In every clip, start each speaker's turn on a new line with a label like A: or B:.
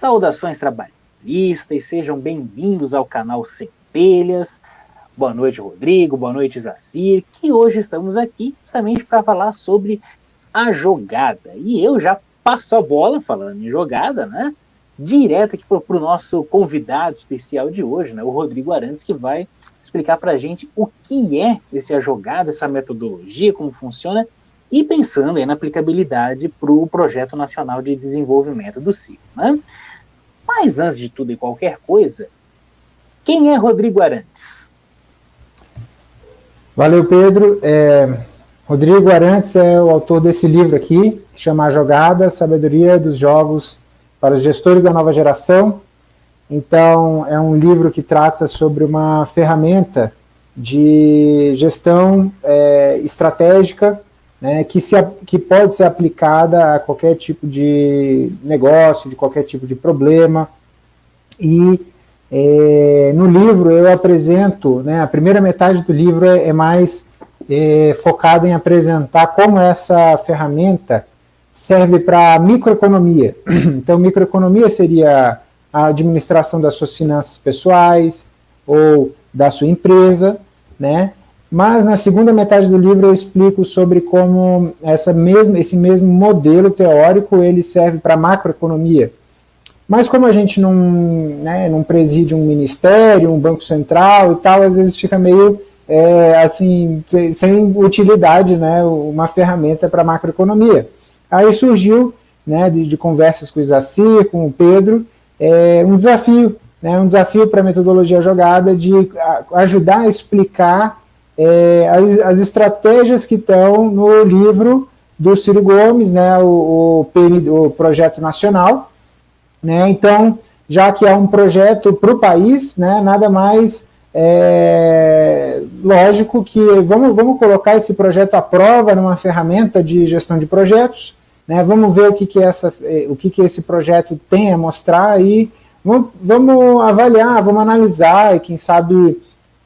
A: Saudações trabalhistas, sejam bem-vindos ao canal Centelhas. Boa noite, Rodrigo, boa noite, Zacir, que hoje estamos aqui justamente para falar sobre a jogada. E eu já passo a bola, falando em jogada, né? Direto aqui para o nosso convidado especial de hoje, né? O Rodrigo Arantes, que vai explicar para a gente o que é essa jogada, essa metodologia, como funciona e pensando na aplicabilidade para o Projeto Nacional de Desenvolvimento do CIO. Né? Mas antes de tudo e qualquer coisa, quem é Rodrigo Arantes?
B: Valeu, Pedro. É, Rodrigo Arantes é o autor desse livro aqui, que chama A Jogada, Sabedoria dos Jogos para os Gestores da Nova Geração. Então, é um livro que trata sobre uma ferramenta de gestão é, estratégica né, que, se, que pode ser aplicada a qualquer tipo de negócio, de qualquer tipo de problema. E é, no livro eu apresento, né, a primeira metade do livro é, é mais é, focada em apresentar como essa ferramenta serve para microeconomia. Então, microeconomia seria a administração das suas finanças pessoais ou da sua empresa, né? Mas na segunda metade do livro eu explico sobre como essa mesmo, esse mesmo modelo teórico ele serve para macroeconomia. Mas como a gente não, né, não preside um ministério, um banco central e tal, às vezes fica meio é, assim, sem, sem, utilidade, né, uma ferramenta para macroeconomia. Aí surgiu, né, de, de conversas com o Isacir, com o Pedro, é, um desafio, né, um desafio para a metodologia jogada de ajudar a explicar é, as, as, estratégias que estão no livro do Ciro Gomes, né, o, o, o projeto nacional. Né, então, já que é um projeto para o país, né, nada mais é, lógico que vamos, vamos colocar esse projeto à prova numa ferramenta de gestão de projetos, né, vamos ver o que, que, essa, é, o que, que esse projeto tem a mostrar e vamos, vamos avaliar, vamos analisar e quem sabe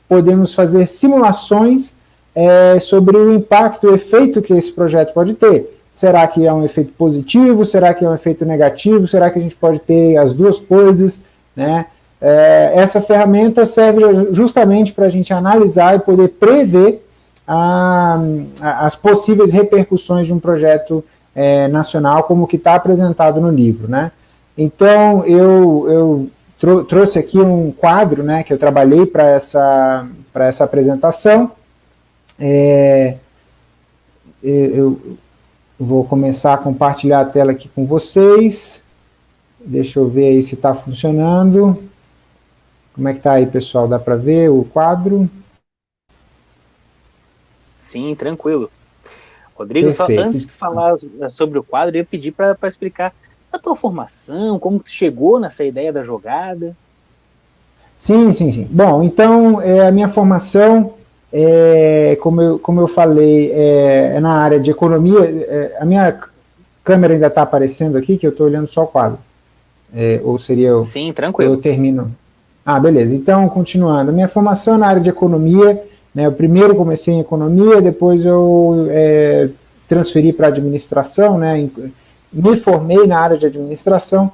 B: podemos fazer simulações é, sobre o impacto, o efeito que esse projeto pode ter. Será que é um efeito positivo? Será que é um efeito negativo? Será que a gente pode ter as duas coisas? Né? É, essa ferramenta serve justamente para a gente analisar e poder prever a, a, as possíveis repercussões de um projeto é, nacional, como que está apresentado no livro. Né? Então, eu, eu trou trouxe aqui um quadro né, que eu trabalhei para essa, essa apresentação. É, eu vou começar a compartilhar a tela aqui com vocês. Deixa eu ver aí se está funcionando. Como é que está aí, pessoal? Dá para ver o quadro?
A: Sim, tranquilo. Rodrigo, Perfeito. só antes de falar sobre o quadro, eu ia pedir para explicar a tua formação, como tu chegou nessa ideia da jogada?
B: Sim, sim, sim. Bom, então, é, a minha formação, é, como, eu, como eu falei, é, é na área de economia, é, a minha câmera ainda está aparecendo aqui, que eu estou olhando só o quadro. É, ou seria eu...
A: Sim, tranquilo.
B: Eu termino... Ah, beleza. Então, continuando. A minha formação é na área de economia, né, eu primeiro comecei em economia, depois eu é, transferi para administração, né, me formei na área de administração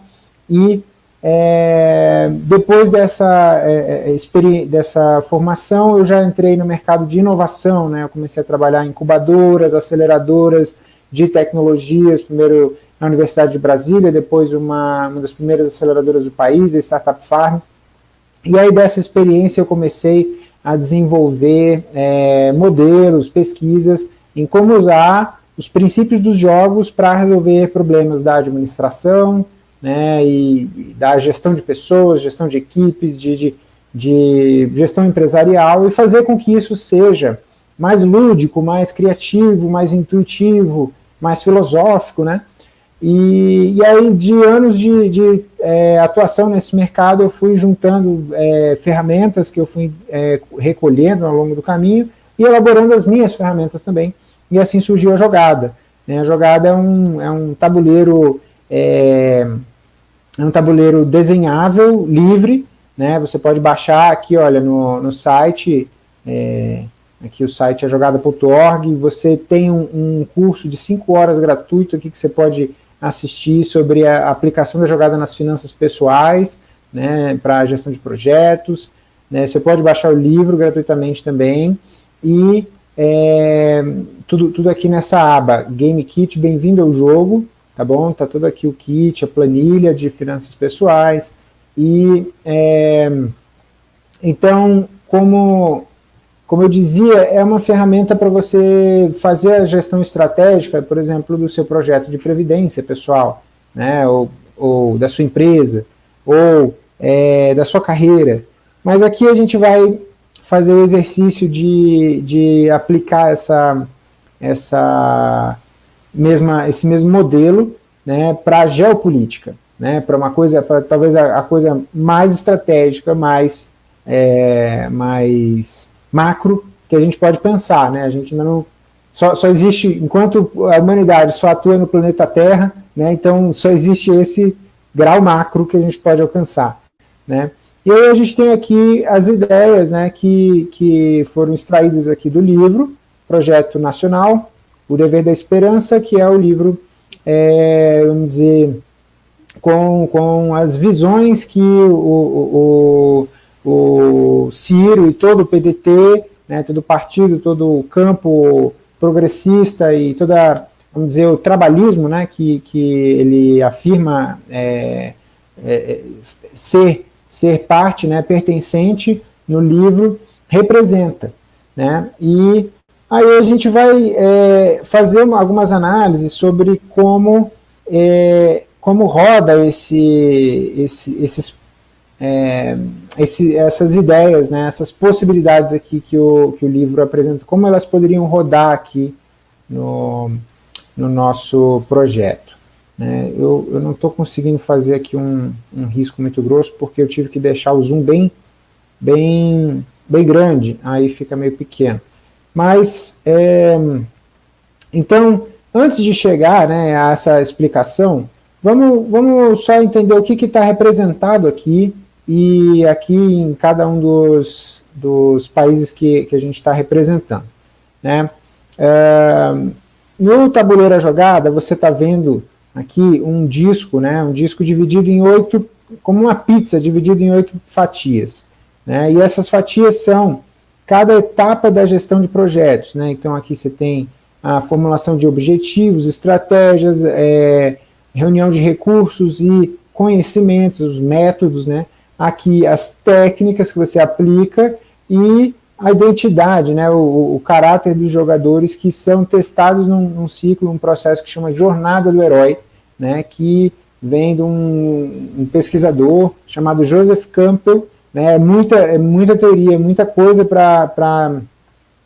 B: e é, depois dessa, é, é dessa formação eu já entrei no mercado de inovação, né? eu comecei a trabalhar em incubadoras, aceleradoras de tecnologias, primeiro na Universidade de Brasília, depois uma, uma das primeiras aceleradoras do país, a Startup Farm, e aí dessa experiência eu comecei a desenvolver é, modelos, pesquisas em como usar os princípios dos jogos para resolver problemas da administração, né, e da gestão de pessoas, gestão de equipes, de, de, de gestão empresarial, e fazer com que isso seja mais lúdico, mais criativo, mais intuitivo, mais filosófico, né? E, e aí, de anos de, de é, atuação nesse mercado, eu fui juntando é, ferramentas que eu fui é, recolhendo ao longo do caminho e elaborando as minhas ferramentas também, e assim surgiu a jogada. Né? A jogada é um, é um tabuleiro é, é um tabuleiro desenhável, livre, né? você pode baixar aqui, olha, no, no site, é, aqui o site é jogada.org, você tem um, um, curso de 5 horas gratuito aqui que você pode assistir sobre a aplicação da jogada nas finanças pessoais, né, para gestão de projetos, né, você pode baixar o livro gratuitamente também, e é, tudo, tudo aqui nessa aba, Game Kit, bem-vindo ao jogo, tá bom? Tá tudo aqui o kit, a planilha de finanças pessoais, e é, então, como, como eu dizia, é uma ferramenta para você fazer a gestão estratégica, por exemplo, do seu projeto de previdência pessoal, né, ou, ou da sua empresa, ou é, da sua carreira. Mas aqui a gente vai fazer o exercício de, de aplicar essa, essa mesma, esse mesmo modelo né, para a geopolítica, né, para uma coisa, para talvez a, a, coisa mais estratégica, mais, é, mais macro que a gente pode pensar. Né, a gente ainda não, só, só existe, enquanto a humanidade só atua no planeta Terra, né, então só existe esse grau macro que a gente pode alcançar. Né? E aí a gente tem aqui as ideias né, que, que foram extraídas aqui do livro, Projeto Nacional, O Dever da Esperança, que é o livro, é, vamos dizer, com, com as visões que o, o, o Ciro e todo o PDT, né, todo o partido, todo o campo progressista e toda, vamos dizer, o trabalhismo né, que, que ele afirma é, é, ser ser parte, né, pertencente no livro, representa. Né? E aí a gente vai é, fazer algumas análises sobre como, é, como roda esse, esse, esses, é, esse, essas ideias, né, essas possibilidades aqui que o, que o livro apresenta, como elas poderiam rodar aqui no, no nosso projeto. Né? Eu, eu não estou conseguindo fazer aqui um, um risco muito grosso, porque eu tive que deixar o zoom bem, bem, bem grande, aí fica meio pequeno. Mas, é, então, antes de chegar né, a essa explicação, vamos, vamos só entender o que está representado aqui, e aqui em cada um dos, dos países que, que a gente está representando. Né? É, no tabuleiro jogada, você está vendo aqui um disco, né, um disco dividido em oito, como uma pizza, dividido em oito fatias. Né, e essas fatias são cada etapa da gestão de projetos. Né, então aqui você tem a formulação de objetivos, estratégias, é, reunião de recursos e conhecimentos, métodos, né, aqui as técnicas que você aplica e a identidade, né, o, o, caráter dos jogadores que são testados num, num, ciclo, um processo que chama Jornada do Herói, né, que vem de um, um pesquisador chamado Joseph Campbell, né, é, muita, é muita teoria, muita coisa para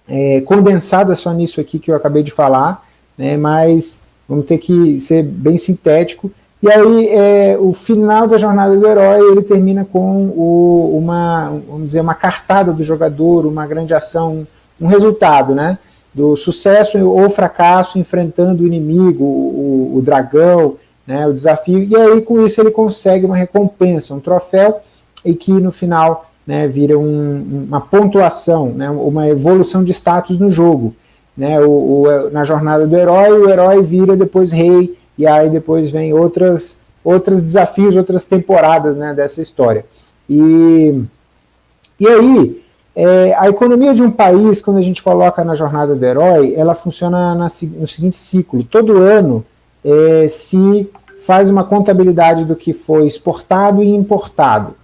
B: é, condensada só nisso aqui que eu acabei de falar, né, mas vamos ter que ser bem sintético, e aí, é, o final da jornada do herói, ele termina com o, uma, vamos dizer, uma cartada do jogador, uma grande ação, um resultado, né? Do sucesso ou fracasso enfrentando o inimigo, o, o dragão, né, o desafio, e aí com isso ele consegue uma recompensa, um troféu, e que no final né, vira um, uma pontuação, né, uma evolução de status no jogo. Né, o, o, na jornada do herói, o herói vira depois rei, e aí depois vem outras, outros desafios, outras temporadas né, dessa história. E, e aí, é, a economia de um país, quando a gente coloca na jornada do herói, ela funciona na, no seguinte ciclo, todo ano é, se faz uma contabilidade do que foi exportado e importado,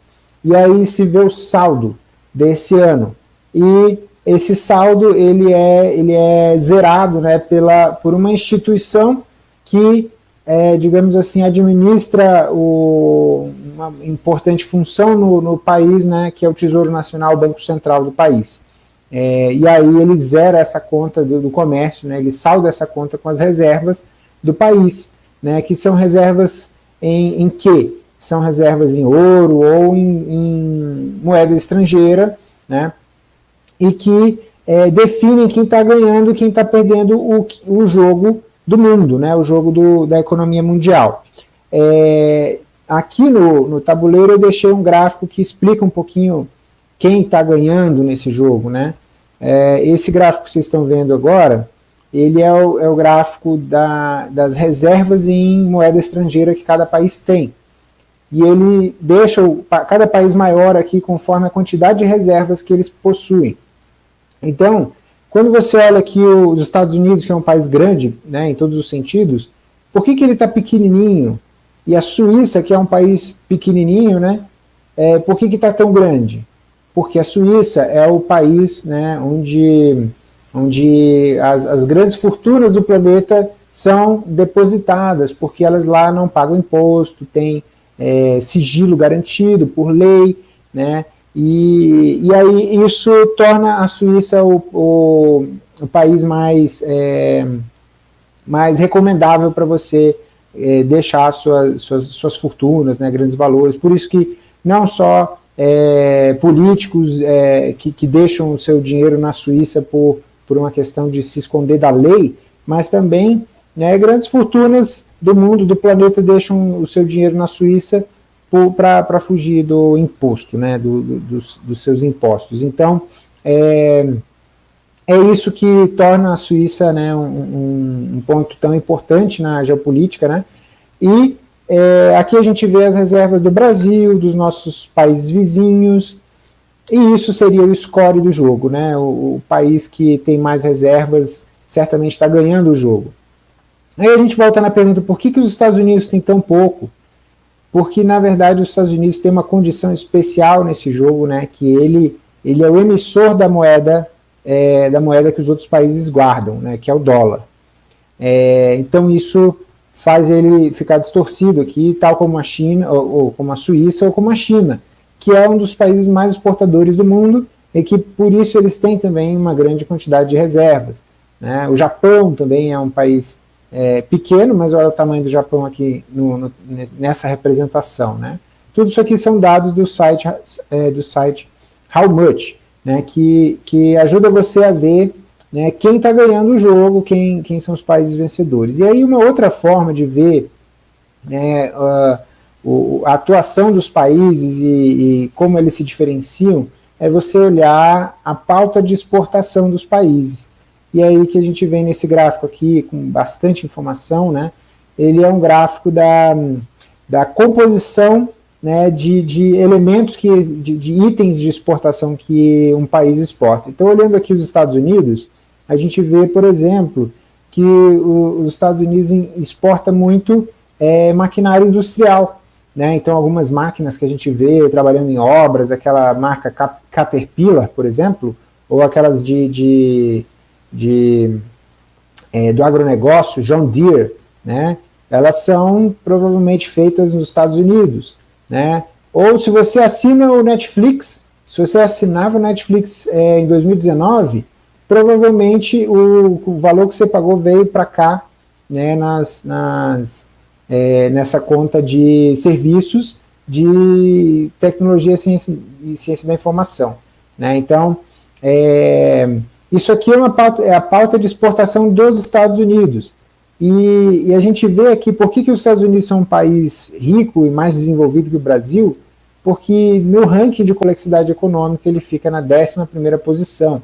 B: e aí se vê o saldo desse ano, e esse saldo ele é, ele é zerado né, pela, por uma instituição que é, digamos assim, administra o, uma importante função no, no, país, né, que é o Tesouro Nacional, o Banco Central do país. É, e aí ele zera essa conta do, do, comércio, né, ele salda essa conta com as reservas do país, né, que são reservas em, em quê? São reservas em ouro ou em, em moeda estrangeira, né, e que é, definem quem está ganhando e quem está perdendo o, o jogo do mundo, né, o jogo do, da economia mundial. É, aqui no, no tabuleiro eu deixei um gráfico que explica um pouquinho quem está ganhando nesse jogo. Né? É, esse gráfico que vocês estão vendo agora ele é o, é o gráfico da, das reservas em moeda estrangeira que cada país tem. E ele deixa o, cada país maior aqui conforme a quantidade de reservas que eles possuem. Então, quando você olha aqui os Estados Unidos, que é um país grande, né, em todos os sentidos, por que, que ele está pequenininho? E a Suíça, que é um país pequenininho, né, é, por que está tão grande? Porque a Suíça é o país né, onde, onde as, as grandes fortunas do planeta são depositadas, porque elas lá não pagam imposto, tem é, sigilo garantido por lei, né? E, e aí isso torna a Suíça o, o, o país mais, é, mais recomendável para você é, deixar suas, suas, suas fortunas, né, grandes valores. Por isso que não só é, políticos é, que, que deixam o seu dinheiro na Suíça por, por uma questão de se esconder da lei, mas também né, grandes fortunas do mundo, do planeta, deixam o seu dinheiro na Suíça para fugir do imposto, né, do, do, dos, dos, seus impostos. Então, é, é isso que torna a Suíça né, um, um, ponto tão importante na geopolítica, né, e é, aqui a gente vê as reservas do Brasil, dos nossos países vizinhos, e isso seria o score do jogo, né, o, o país que tem mais reservas certamente está ganhando o jogo. Aí a gente volta na pergunta, por que, que os Estados Unidos têm tão pouco? Porque na verdade os Estados Unidos têm uma condição especial nesse jogo, né, que ele, ele é o emissor da moeda, é, da moeda que os outros países guardam, né, que é o dólar. É, então isso faz ele ficar distorcido aqui, tal como a China, ou, ou, como a Suíça, ou como a China, que é um dos países mais exportadores do mundo, e que por isso eles têm também uma grande quantidade de reservas. Né? O Japão também é um país é, pequeno, mas olha o tamanho do Japão aqui no, no, nessa representação. Né? Tudo isso aqui são dados do site, é, do site How Much, né, que, que ajuda você a ver né, quem está ganhando o jogo, quem, quem são os países vencedores. E aí uma outra forma de ver né, uh, o, a atuação dos países e, e como eles se diferenciam é você olhar a pauta de exportação dos países. E aí que a gente vem nesse gráfico aqui, com bastante informação, né? Ele é um gráfico da, da composição né, de, de elementos, que, de, de itens de exportação que um país exporta. Então, olhando aqui os Estados Unidos, a gente vê, por exemplo, que o, os Estados Unidos exporta muito é, maquinário industrial. Né? Então, algumas máquinas que a gente vê trabalhando em obras, aquela marca Caterpillar, por exemplo, ou aquelas de, de de, é, do agronegócio, John Deere, né, elas são provavelmente feitas nos Estados Unidos. Né? Ou se você assina o Netflix, se você assinava o Netflix é, em 2019, provavelmente o, o, valor que você pagou veio para cá né, nas, nas, é, nessa conta de serviços de tecnologia ciência, e ciência da informação. Né? Então, é, isso aqui é, uma pauta, é a pauta de exportação dos Estados Unidos. E, e, a gente vê aqui por que, que os Estados Unidos são um país rico e mais desenvolvido que o Brasil, porque no ranking de complexidade econômica ele fica na 11ª posição.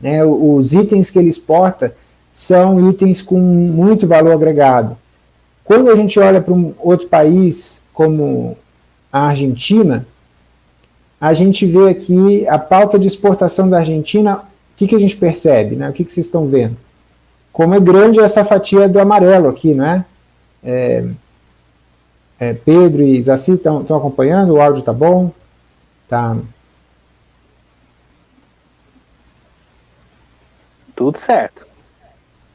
B: Né, os itens que ele exporta são itens com muito valor agregado. Quando a gente olha para um outro país, como a Argentina, a gente vê aqui a pauta de exportação da Argentina que, que a gente percebe? Né? O que, que vocês estão vendo? Como é grande essa fatia do amarelo aqui, não é? é, é Pedro e Zaci estão acompanhando? O áudio está bom? Tá.
A: Tudo certo.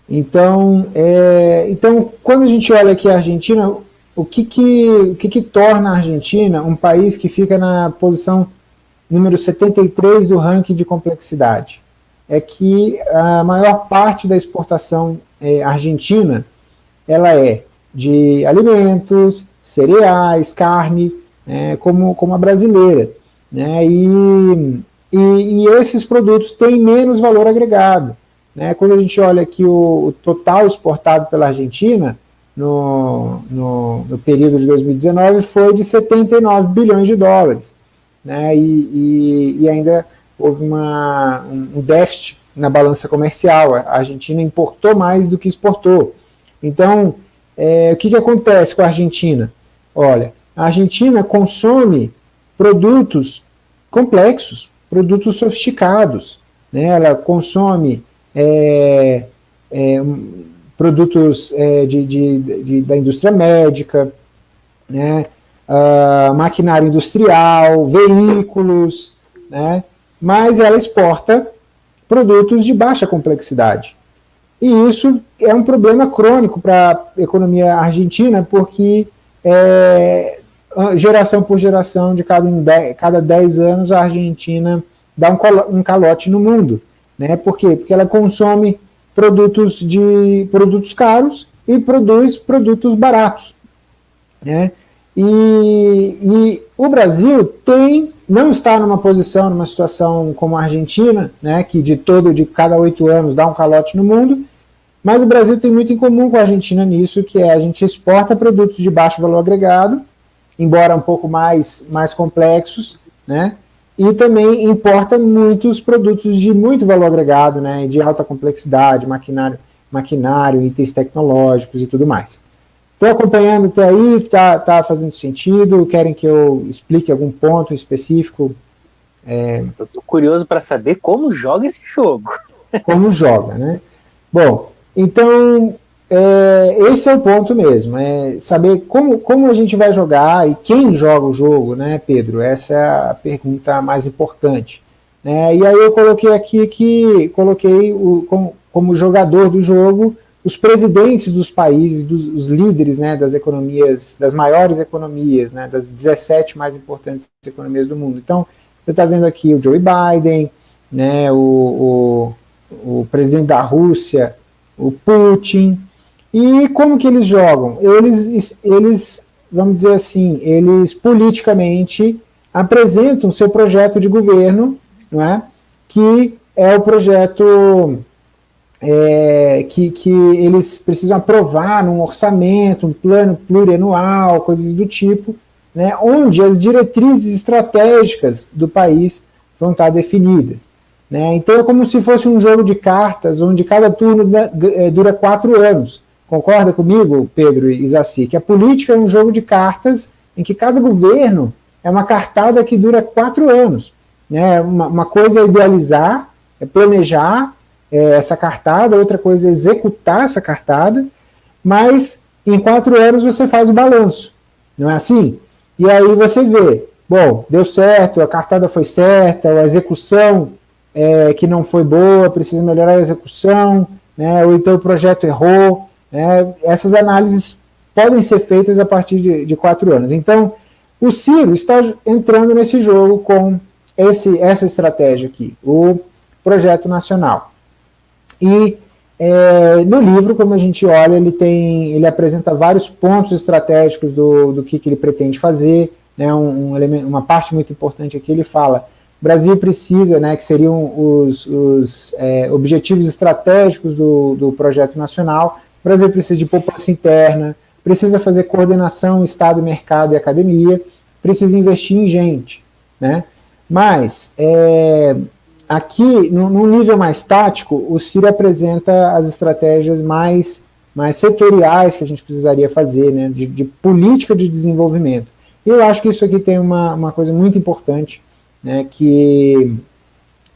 B: Então, é, então, quando a gente olha aqui a Argentina, o que que, o que que torna a Argentina um país que fica na posição número 73 do ranking de complexidade? É que a maior parte da exportação é, argentina ela é de alimentos, cereais, carne, né, como, como a brasileira. Né, e, e, e, esses produtos têm menos valor agregado. Né, quando a gente olha aqui o, o total exportado pela Argentina, no, no, no, período de 2019, foi de 79 bilhões de dólares. Né, e, e, e ainda houve uma, um déficit na balança comercial, a Argentina importou mais do que exportou. Então, é, o que, que acontece com a Argentina? Olha, a Argentina consome produtos complexos, produtos sofisticados, né? ela consome é, é, produtos é, de, de, de, da indústria médica, né? Uh, maquinário industrial, veículos, né? Mas ela exporta produtos de baixa complexidade. E isso é um problema crônico para a economia argentina, porque é, geração por geração, de cada, cada 10 anos, a Argentina dá um, um calote no mundo. Né? Por quê? Porque ela consome produtos, de, produtos caros e produz produtos baratos. Né? E, e o Brasil tem, não está numa posição, numa situação como a Argentina, né, que de todo, de cada oito anos dá um calote no mundo, mas o Brasil tem muito em comum com a Argentina nisso, que é a gente exporta produtos de baixo valor agregado, embora um pouco mais, mais complexos, né, e também importa muitos produtos de muito valor agregado, né, de alta complexidade, maquinário, maquinário, itens tecnológicos e tudo mais. Estou acompanhando até aí, está tá fazendo sentido, querem que eu explique algum ponto específico?
A: É... Eu estou curioso para saber como joga esse jogo.
B: Como joga, né? Bom, então, é, esse é o ponto mesmo, é saber como, como a gente vai jogar e quem joga o jogo, né, Pedro? Essa é a pergunta mais importante. Né? E aí eu coloquei aqui que coloquei o, como, como jogador do jogo os presidentes dos países, dos, os líderes né, das economias, das maiores economias, né, das 17 mais importantes economias do mundo. Então, você está vendo aqui o Joe Biden, né, o, o, o presidente da Rússia, o Putin, e como que eles jogam? Eles, eles, vamos dizer assim, eles politicamente apresentam seu projeto de governo, não é? que é o projeto é, que, que eles precisam aprovar num orçamento, um plano plurianual, coisas do tipo, né, onde as diretrizes estratégicas do país vão estar definidas. Né? Então é como se fosse um jogo de cartas, onde cada turno é, dura quatro anos. Concorda comigo, Pedro e que a política é um jogo de cartas em que cada governo é uma cartada que dura quatro anos. Né? Uma, uma coisa é idealizar, é planejar é, essa cartada, outra coisa é executar essa cartada, mas em quatro anos você faz o balanço, não é assim? E aí você vê, bom, deu certo, a cartada foi certa, a execução é, que não foi boa, precisa melhorar a execução, né, ou então o projeto errou, né, essas análises podem ser feitas a partir de, de quatro anos. Então, o Ciro está entrando nesse jogo com esse, essa estratégia aqui, o projeto nacional. E é, no livro, como a gente olha, ele tem, ele apresenta vários pontos estratégicos do, do que, que ele pretende fazer, né, um, um elemento, uma parte muito importante aqui, ele fala, o Brasil precisa, né, que seriam os, os é, objetivos estratégicos do, do projeto nacional, o Brasil precisa de poupança interna, precisa fazer coordenação Estado, mercado e academia, precisa investir em gente, né, mas é, Aqui, no, nível mais tático, o Ciro apresenta as estratégias mais, mais setoriais que a gente precisaria fazer, né, de, de política de desenvolvimento. E eu acho que isso aqui tem uma, uma coisa muito importante, né, que,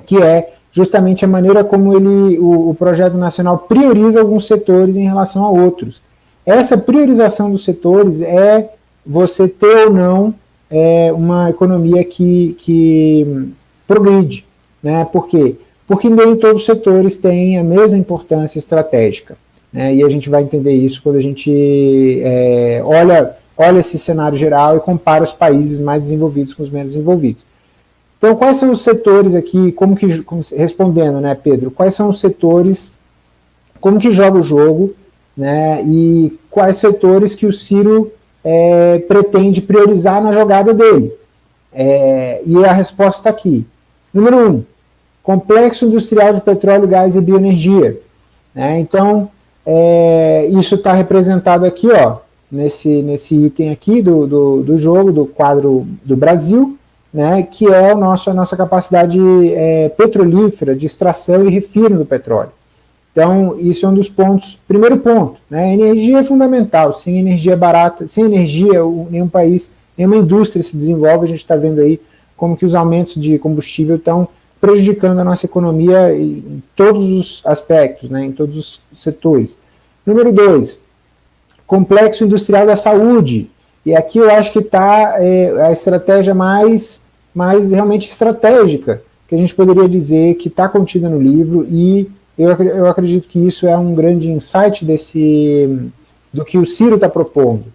B: que é justamente a maneira como ele, o, o projeto nacional prioriza alguns setores em relação a outros. Essa priorização dos setores é você ter ou não é, uma economia que, que progride. Né? Por quê? Porque nem todos os setores têm a mesma importância estratégica. Né? E a gente vai entender isso quando a gente é, olha, olha esse cenário geral e compara os países mais desenvolvidos com os menos desenvolvidos. Então, quais são os setores aqui, como que, como, respondendo, né, Pedro, quais são os setores, como que joga o jogo, né, e quais setores que o Ciro é, pretende priorizar na jogada dele. É, e a resposta está aqui. Número um, complexo industrial de petróleo, gás e bioenergia. Né? Então, é, isso está representado aqui, ó, nesse, nesse item aqui do, do, do, jogo, do quadro do Brasil, né, que é o nosso, a nossa capacidade é, petrolífera de extração e refino do petróleo. Então, isso é um dos pontos. Primeiro ponto, né, energia é fundamental. Sem energia barata, sem energia, nenhum país, nenhuma indústria se desenvolve. A gente está vendo aí como que os aumentos de combustível estão prejudicando a nossa economia em todos os aspectos, né, em todos os setores. Número dois, complexo industrial da saúde. E aqui eu acho que está é, a estratégia mais, mais realmente estratégica, que a gente poderia dizer que está contida no livro, e eu, eu acredito que isso é um grande insight desse, do que o Ciro está propondo.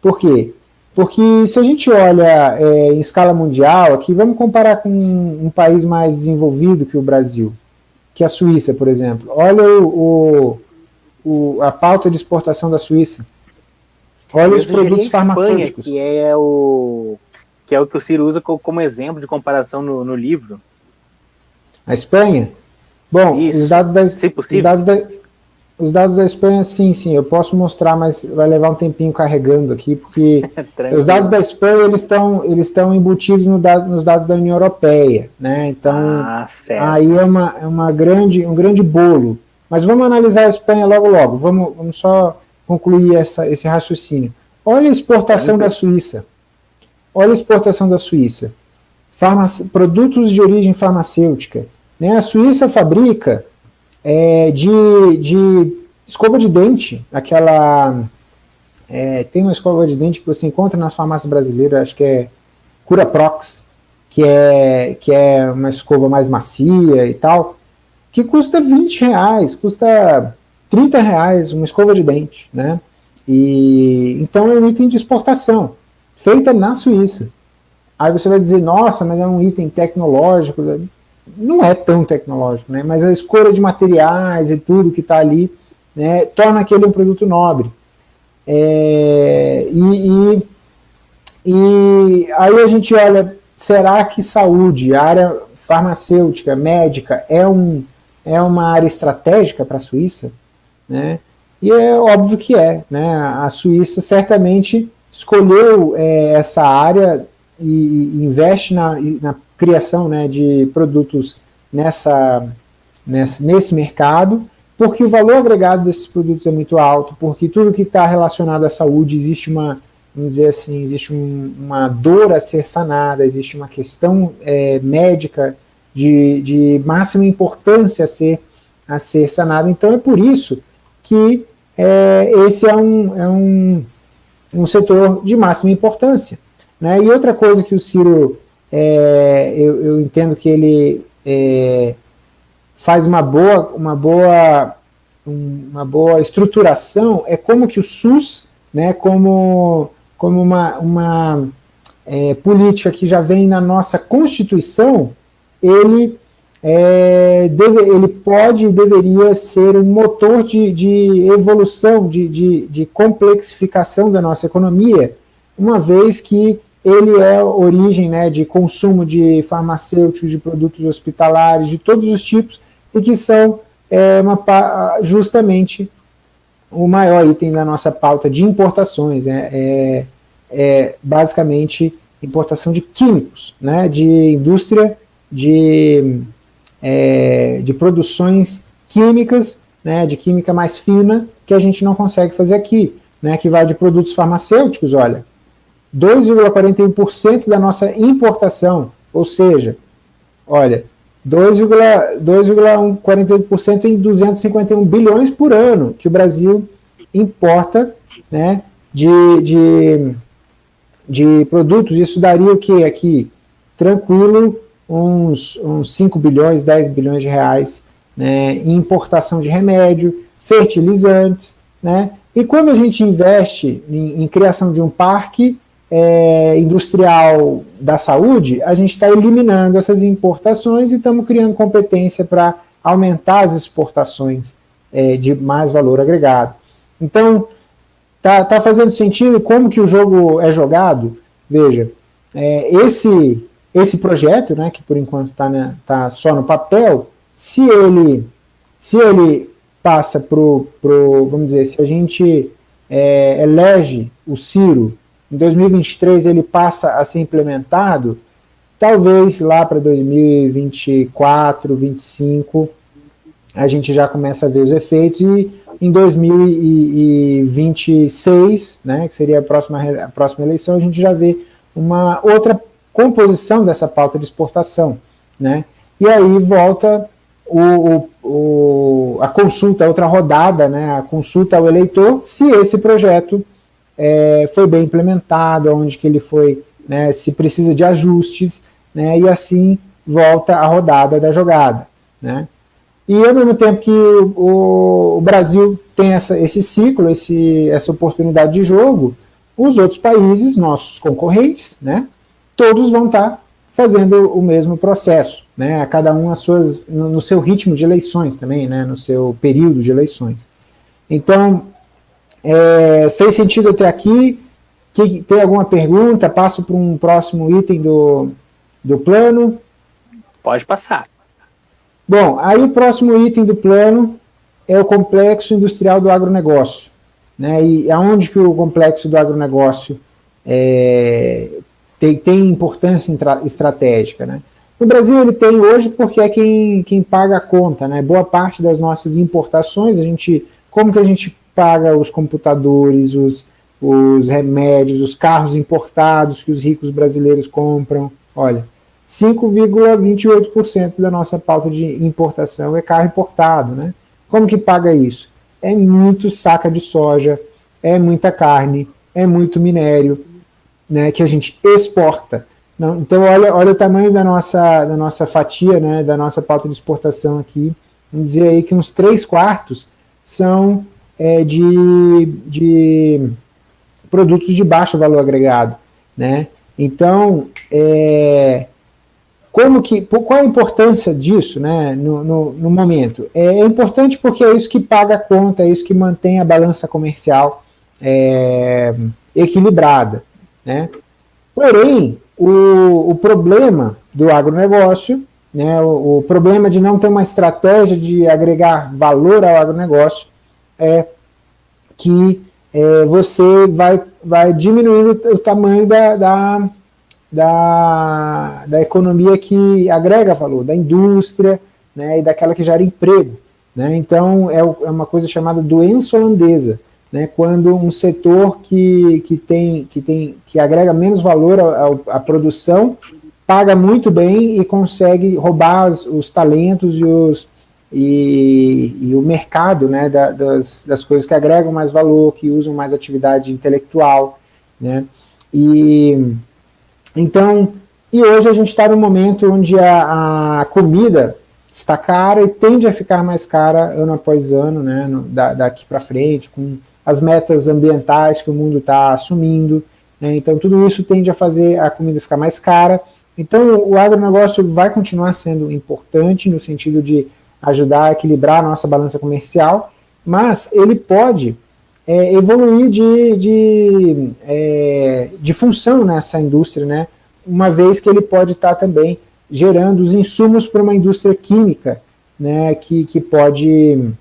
B: Por quê? Porque se a gente olha é, em escala mundial, aqui vamos comparar com um, país mais desenvolvido que o Brasil, que a Suíça, por exemplo. Olha o, o, o a pauta de exportação da Suíça. Olha os produtos farmacêuticos.
A: que é o que é o que o Ciro usa como exemplo de comparação no, no livro.
B: A Espanha? Bom, Isso. os dados da, os dados da, os dados da Espanha, sim, sim, eu posso mostrar, mas vai levar um tempinho carregando aqui, porque os dados da Espanha, eles estão eles estão embutidos no dado, nos dados da União Europeia, né, então ah, aí é, uma, é uma grande, um grande bolo. Mas vamos analisar a Espanha logo, logo, vamos, vamos só concluir essa, esse raciocínio. Olha a exportação da Suíça. Olha a exportação da Suíça. Farmac... Produtos de origem farmacêutica. Né? A Suíça fabrica é, de, de escova de dente, aquela... É, tem uma escova de dente que você encontra nas farmácias brasileiras, acho que é Cura Prox, que é, que é uma escova mais macia e tal, que custa 20 reais, custa 30 reais uma escova de dente, né? E, então é um item de exportação, feita na Suíça. Aí você vai dizer, nossa, mas é um item tecnológico. Não é tão tecnológico, né? Mas a escolha de materiais e tudo que está ali né, torna aquele um produto nobre. É, e, e, e aí a gente olha, será que saúde, área farmacêutica, médica, é, um, é uma área estratégica para a Suíça? Né? E é óbvio que é. Né? A Suíça certamente escolheu é, essa área e, e investe na, na criação né, de produtos nessa, nessa, nesse mercado, porque o valor agregado desses produtos é muito alto, porque tudo que está relacionado à saúde existe uma, vamos dizer assim, existe um, uma dor a ser sanada, existe uma questão é, médica de, de máxima importância a ser, a ser sanada. Então é por isso que é, esse é, um, é um, um setor de máxima importância. Né? E outra coisa que o Ciro, é, eu, eu, entendo que ele é, faz uma boa, uma, boa, uma boa estruturação, é como que o SUS, né, como, como uma, uma é, política que já vem na nossa Constituição, ele é, deve, ele pode e deveria ser um motor de, de evolução, de, de, de, complexificação da nossa economia, uma vez que ele é origem né, de consumo de farmacêuticos, de produtos hospitalares, de todos os tipos, e que são é, uma, justamente o maior item da nossa pauta de importações, né, é, é basicamente importação de químicos, né, de indústria de é, de produções químicas, né, de química mais fina, que a gente não consegue fazer aqui, né, que vai de produtos farmacêuticos, olha, 2,41% da nossa importação, ou seja, olha, 2,41% em 251 bilhões por ano que o Brasil importa né, de, de, de produtos. Isso daria o que aqui? Tranquilo, uns, uns 5 bilhões, 10 bilhões de reais né, em importação de remédio, fertilizantes, né? E quando a gente investe em, em criação de um parque é, industrial da saúde, a gente está eliminando essas importações e estamos criando competência para aumentar as exportações é, de mais valor agregado. Então, tá, tá fazendo sentido como que o jogo é jogado? Veja, é, esse esse projeto, né, que por enquanto está tá só no papel, se ele, se ele passa para o, vamos dizer, se a gente é, elege o Ciro, em 2023 ele passa a ser implementado, talvez lá para 2024, 2025, a gente já começa a ver os efeitos, e em 2026, né, que seria a próxima, a próxima eleição, a gente já vê uma outra composição dessa pauta de exportação, né, e aí volta o, o, a consulta, outra rodada, né, a consulta ao eleitor, se esse projeto é, foi bem implementado, onde que ele foi, né, se precisa de ajustes, né, e assim volta a rodada da jogada, né. E ao mesmo tempo que o, o Brasil tem essa, esse ciclo, esse, essa oportunidade de jogo, os outros países, nossos concorrentes, né, todos vão estar fazendo o mesmo processo, né, cada um as suas, no, no seu ritmo de eleições também, né, no seu período de eleições. Então, é, fez sentido até aqui? Que, tem alguma pergunta? Passo para um próximo item do, do plano?
A: Pode passar.
B: Bom, aí o próximo item do plano é o complexo industrial do agronegócio. Né? E aonde que o complexo do agronegócio é, tem, tem importância estratégica? Né? No Brasil ele tem hoje porque é quem, quem paga a conta. Né? Boa parte das nossas importações, a gente, como que a gente paga os computadores, os, os remédios, os carros importados que os ricos brasileiros compram? Olha, 5,28% da nossa pauta de importação é carro importado. Né? Como que paga isso? É muito saca de soja, é muita carne, é muito minério né, que a gente exporta. Então, olha, olha o tamanho da nossa, da nossa fatia, né, da nossa pauta de exportação aqui. Vamos dizer aí que uns 3 quartos são é, de, de produtos de baixo valor agregado. Né? Então, é, como que, qual a importância disso né, no, no, no, momento? É importante porque é isso que paga a conta, é isso que mantém a balança comercial é, equilibrada. Né? Porém, o, o problema do agronegócio, né, o, o, problema de não ter uma estratégia de agregar valor ao agronegócio é que é, você vai, vai diminuindo o tamanho da, da da, da economia que agrega valor, da indústria né, e daquela que gera emprego. Né? Então, é, é uma coisa chamada doença holandesa, né, quando um setor que, que, tem, que, tem, que agrega menos valor à produção paga muito bem e consegue roubar os, os talentos e, os, e, e, o mercado né, da, das, das coisas que agregam mais valor, que usam mais atividade intelectual. Né, e então, e hoje a gente está num momento onde a, a, comida está cara e tende a ficar mais cara ano após ano, né, no, da, daqui para frente, com as metas ambientais que o mundo está assumindo, né, então tudo isso tende a fazer a comida ficar mais cara, então o agronegócio vai continuar sendo importante no sentido de ajudar a equilibrar a nossa balança comercial, mas ele pode é, evoluir de, de, é, de função nessa indústria, né? uma vez que ele pode estar tá também gerando os insumos para uma indústria química, né? que, que pode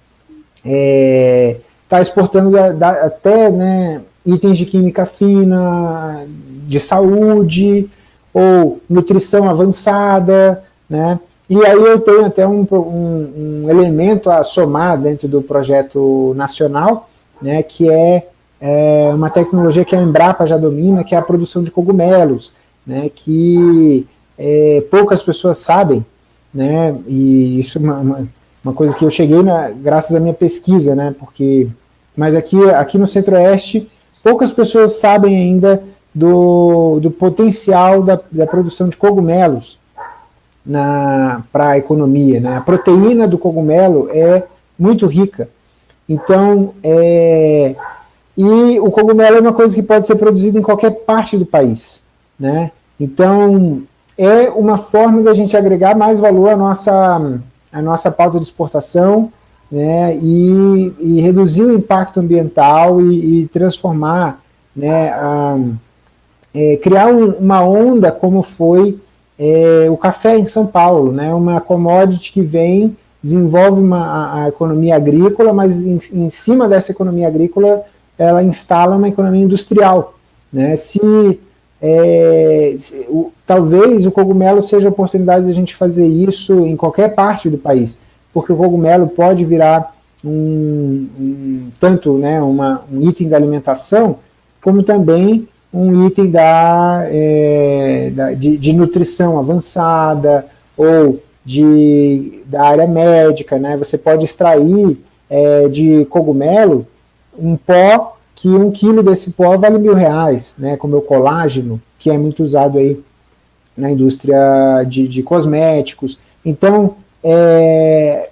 B: estar é, tá exportando da, da, até né, itens de química fina, de saúde, ou nutrição avançada, né? E aí eu tenho até um, um, um elemento a somar dentro do projeto nacional, né, que é, é, uma tecnologia que a Embrapa já domina, que é a produção de cogumelos, né, que é, poucas pessoas sabem, né, e isso é uma, uma, uma, coisa que eu cheguei na, graças à minha pesquisa, né, porque, mas aqui, aqui no Centro-Oeste, poucas pessoas sabem ainda do, do potencial da, da produção de cogumelos para a economia. Né? A proteína do cogumelo é muito rica, então, é, e o cogumelo é uma coisa que pode ser produzida em qualquer parte do país, né? Então, é uma forma da gente agregar mais valor à nossa, à nossa pauta de exportação, né, e, e reduzir o impacto ambiental e, e transformar, né, a, é, criar um, uma onda como foi é, o café em São Paulo, né, uma commodity que vem desenvolve uma, a, a economia agrícola, mas em, em, cima dessa economia agrícola ela instala uma economia industrial. Né? Se é, o, talvez o cogumelo seja a oportunidade de a gente fazer isso em qualquer parte do país, porque o cogumelo pode virar um, um tanto né, uma, um item da alimentação, como também um item da, é, da de, de, nutrição avançada ou de, da área médica. Né? Você pode extrair é, de cogumelo um pó que um quilo desse pó vale mil reais, né, como o colágeno, que é muito usado aí na indústria de, de cosméticos. Então, é,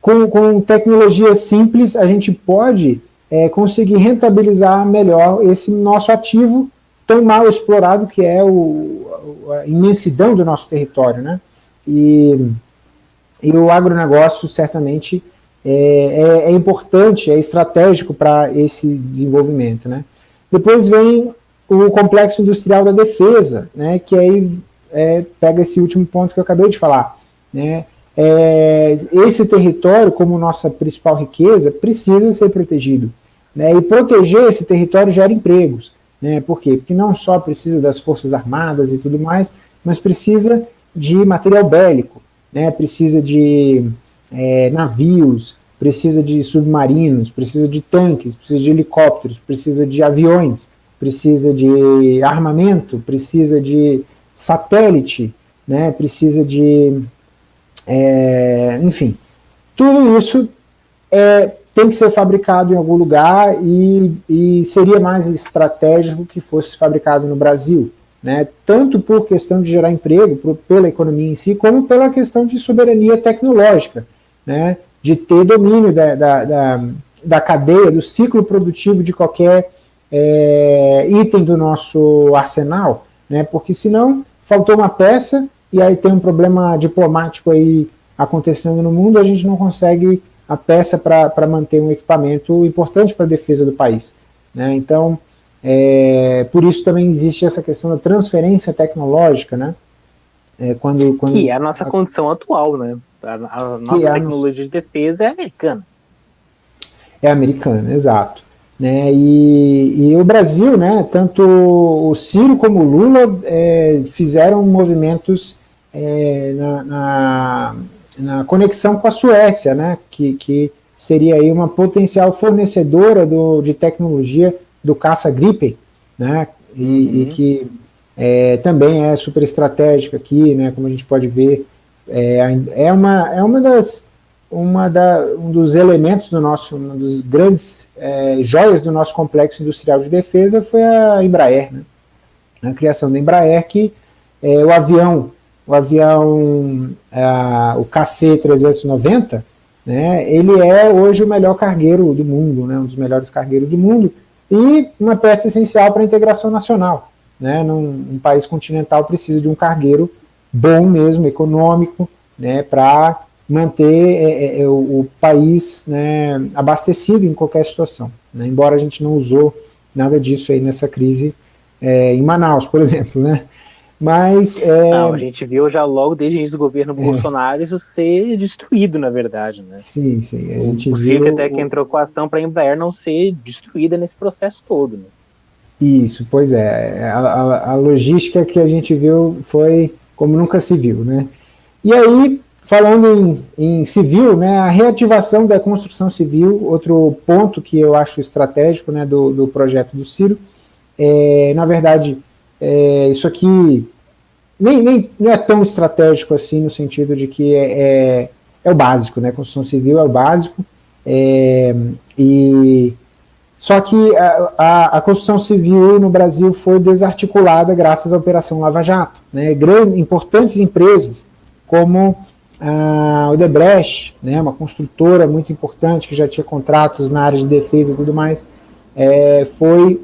B: com, com tecnologia simples, a gente pode é, conseguir rentabilizar melhor esse nosso ativo tão mal explorado que é o, a imensidão do nosso território, né? E, e o agronegócio certamente é, é, é importante, é estratégico para esse desenvolvimento, né? Depois vem o complexo industrial da defesa, né, que aí é, pega esse último ponto que eu acabei de falar, né, é, esse território, como nossa principal riqueza, precisa ser protegido. Né, e proteger esse território gera empregos. Né, por quê? Porque não só precisa das forças armadas e tudo mais, mas precisa de material bélico, né, precisa de é, navios, precisa de submarinos, precisa de tanques, precisa de helicópteros, precisa de aviões, precisa de armamento, precisa de satélite, né, precisa de é, enfim, tudo isso é, tem que ser fabricado em algum lugar e, e, seria mais estratégico que fosse fabricado no Brasil, né, tanto por questão de gerar emprego, por, pela economia em si, como pela questão de soberania tecnológica, né, de ter domínio da, da, da, da cadeia, do ciclo produtivo de qualquer é, item do nosso arsenal, né, porque senão faltou uma peça, e aí tem um problema diplomático aí acontecendo no mundo, a gente não consegue a peça para manter um equipamento importante para a defesa do país. Né? Então, é, por isso também existe essa questão da transferência tecnológica, né?
A: É, quando, quando, que é a nossa a, condição atual, né? A, a nossa é tecnologia a de defesa é americana.
B: É americana, exato. Né, e, e, o Brasil, né, tanto o Ciro como o Lula é, fizeram movimentos é, na, na, na, conexão com a Suécia, né, que, que seria aí uma potencial fornecedora do, de tecnologia do caça-gripe, né, e, uhum. e que é, também é super estratégica aqui, né, como a gente pode ver, é, é, uma, é uma das uma da, um dos elementos do nosso, um dos grandes é, joias do nosso complexo industrial de defesa foi a Embraer, né? a criação da Embraer, que é, o avião, o avião, é, o KC-390, né, ele é hoje o melhor cargueiro do mundo, né, um dos melhores cargueiros do mundo, e uma peça essencial para a integração nacional. Né, num um país continental precisa de um cargueiro bom mesmo, econômico, né, para manter é, é, é, o, o, país né, abastecido em qualquer situação. Né, embora a gente não usou nada disso aí nessa crise é, em Manaus, por exemplo, né? Mas
A: é, não, a gente viu já logo desde o início do governo é. Bolsonaro isso ser destruído, na verdade, né?
B: Sim, sim.
A: A gente o viu até que entrou com a ação para a Embraer não ser destruída nesse processo todo. Né?
B: Isso, pois é. A, a, a logística que a gente viu foi como nunca se viu, né? E aí Falando em, em, civil, né, a reativação da construção civil, outro ponto que eu acho estratégico né, do, do projeto do Ciro, é, na verdade, é, isso aqui nem, nem, não é tão estratégico assim, no sentido de que é, é, é o básico, né, construção civil é o básico, é, e só que a, a, a, construção civil no Brasil foi desarticulada graças à Operação Lava Jato. Né? Grandes, importantes empresas, como a Odebrecht, né, uma construtora muito importante que já tinha contratos na área de defesa e tudo mais, é, foi,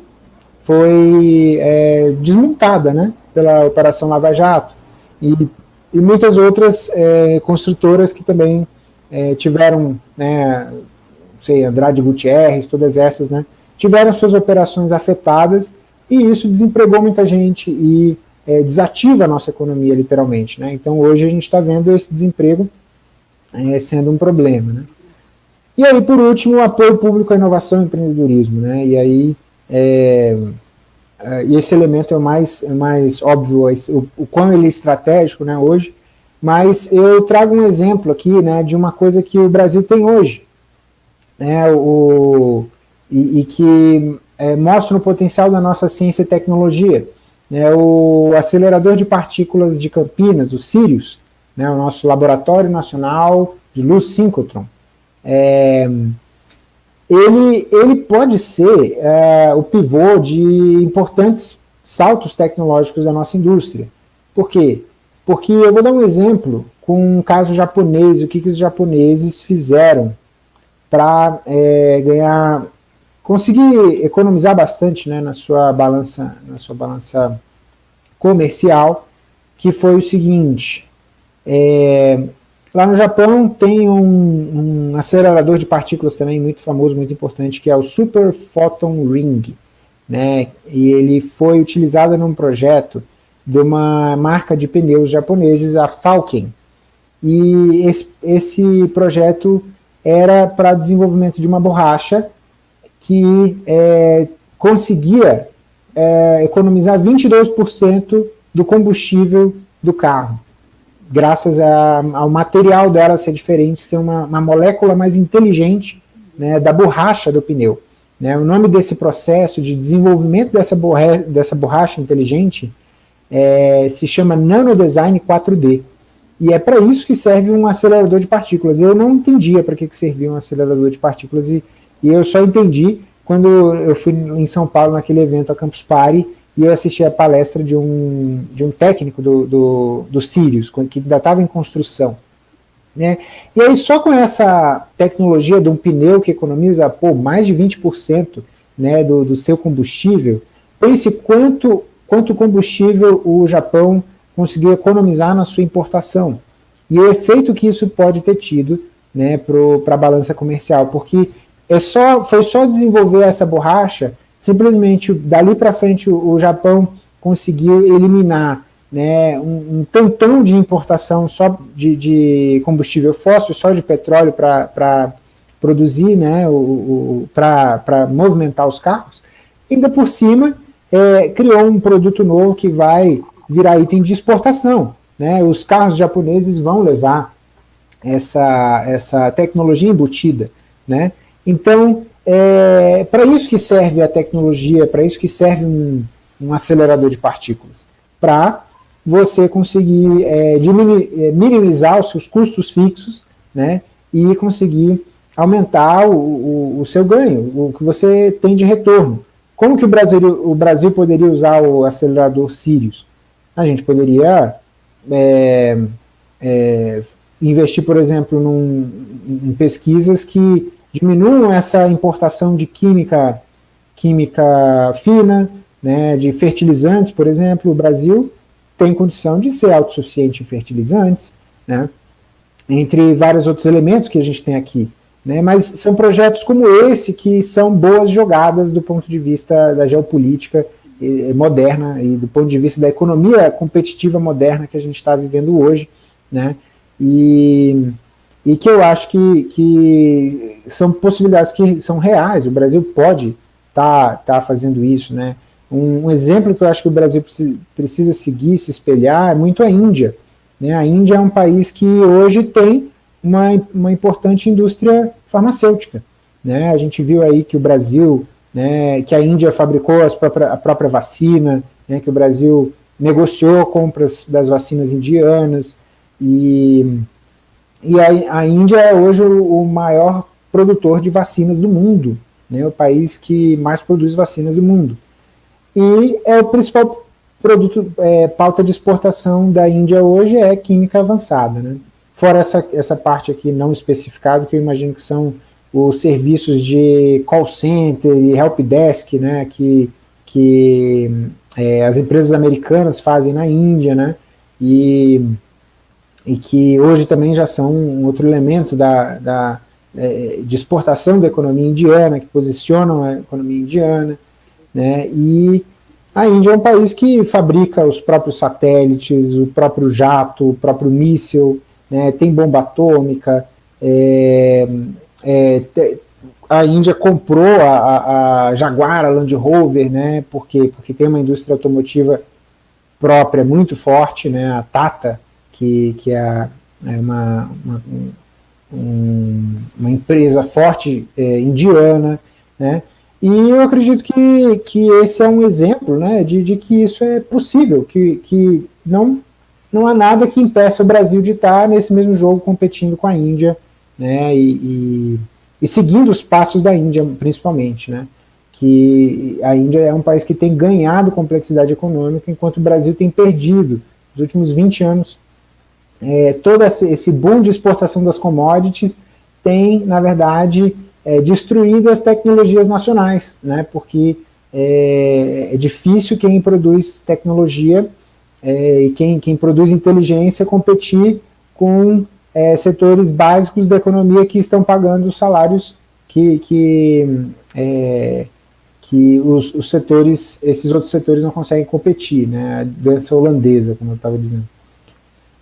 B: foi é, desmontada né, pela Operação Lava Jato. E, e muitas outras é, construtoras que também é, tiveram, né, sei, Andrade Gutierrez, todas essas, né, tiveram suas operações afetadas e isso desempregou muita gente e é, desativa a nossa economia, literalmente. Né? Então, hoje a gente está vendo esse desemprego é, sendo um problema. Né? E aí, por último, o apoio público à inovação e empreendedorismo. Né? E aí, é, uh, e esse elemento é mais, é mais óbvio, o, o quão ele é estratégico né, hoje, mas eu trago um exemplo aqui né, de uma coisa que o Brasil tem hoje, né, o, e, e que é, mostra o potencial da nossa ciência e tecnologia. Né, o acelerador de partículas de Campinas, o Sirius, né, o nosso laboratório nacional de luz síncrotron, é, ele, ele pode ser é, o pivô de importantes saltos tecnológicos da nossa indústria. Por quê? Porque eu vou dar um exemplo com um caso japonês, o que, que os japoneses fizeram para é, ganhar, conseguir economizar bastante né, na sua balança, na sua balança comercial, que foi o seguinte, é, lá no Japão tem um, um, acelerador de partículas também muito famoso, muito importante, que é o Super Photon Ring, né, e ele foi utilizado num projeto de uma marca de pneus japoneses, a Falken, e esse, esse projeto era para desenvolvimento de uma borracha que é, conseguia é, economizar 22% do combustível do carro, graças a, ao material dela ser diferente, ser uma, uma molécula mais inteligente né, da borracha do pneu. Né, o nome desse processo de desenvolvimento dessa, borra, dessa borracha inteligente é, se chama Nanodesign 4D. E é para isso que serve um acelerador de partículas. Eu não entendia para que, que servia um acelerador de partículas e, e, eu só entendi quando eu fui em São Paulo naquele evento a Campus Party e eu assisti a palestra de um, de um técnico do, do, do Sirius, que ainda estava em construção. Né? E aí só com essa tecnologia de um pneu que economiza pô, mais de 20% né, do, do seu combustível, pense quanto, quanto combustível o Japão conseguiu economizar na sua importação. E o efeito que isso pode ter tido né, para a balança comercial, porque é só, foi só desenvolver essa borracha, simplesmente dali para frente o, o, Japão conseguiu eliminar né, um, um tantão de importação só de, de, combustível fóssil, só de petróleo para produzir, né, o, o para movimentar os carros, ainda por cima é, criou um produto novo que vai virar item de exportação. Né? Os carros japoneses vão levar essa, essa tecnologia embutida. Né? Então, é para isso que serve a tecnologia, para isso que serve um, um acelerador de partículas, para você conseguir é, diminuir, é, minimizar os seus custos fixos né, e conseguir aumentar o, o, o, seu ganho, o que você tem de retorno. Como que o Brasil, o Brasil poderia usar o acelerador Sirius? a gente poderia é, é, investir, por exemplo, num, em pesquisas que diminuam essa importação de química, química fina, né, de fertilizantes, por exemplo, o Brasil tem condição de ser autossuficiente em fertilizantes, né, entre vários outros elementos que a gente tem aqui. Né, mas são projetos como esse que são boas jogadas do ponto de vista da geopolítica moderna e do ponto de vista da economia competitiva moderna que a gente está vivendo hoje, né? E, e que eu acho que, que são possibilidades que são reais, o Brasil pode estar tá, tá fazendo isso, né? Um, um, exemplo que eu acho que o Brasil precisa seguir, se espelhar, é muito a Índia. Né? A Índia é um país que hoje tem uma, uma importante indústria farmacêutica. Né? A gente viu aí que o Brasil né, que a Índia fabricou própria, a própria vacina, né, que o Brasil negociou compras das vacinas indianas, e, e a, a Índia é hoje o, o, maior produtor de vacinas do mundo, né, o país que mais produz vacinas do mundo. E é o principal produto, é, pauta de exportação da Índia hoje é química avançada, né? Fora essa, essa parte aqui não especificada, que eu imagino que são os serviços de call center e helpdesk, né, que, que é, as empresas americanas fazem na Índia, né, e, e que hoje também já são um outro elemento da, da, é, de exportação da economia indiana, que posicionam a economia indiana, né, e a Índia é um país que fabrica os próprios satélites, o próprio jato, o próprio míssil, né, tem bomba atômica, é, é, a Índia comprou a, a, Jaguar, a Land Rover, né, porque, porque tem uma indústria automotiva própria muito forte, né, a Tata, que, que é, é uma, uma, um, uma empresa forte é, indiana, né, e eu acredito que, que esse é um exemplo né, de, de que isso é possível, que, que não, não há nada que impeça o Brasil de estar nesse mesmo jogo competindo com a Índia, né, e, e e seguindo os passos da Índia, principalmente, né? que a Índia é um país que tem ganhado complexidade econômica, enquanto o Brasil tem perdido, nos últimos 20 anos, é, todo esse boom de exportação das commodities tem, na verdade, é, destruído as tecnologias nacionais, né, porque é, é difícil quem produz tecnologia é, e quem, quem produz inteligência competir com é, setores básicos da economia que estão pagando os salários que, que, é, que os, os, setores, esses outros setores não conseguem competir, né, a doença holandesa, como eu estava dizendo.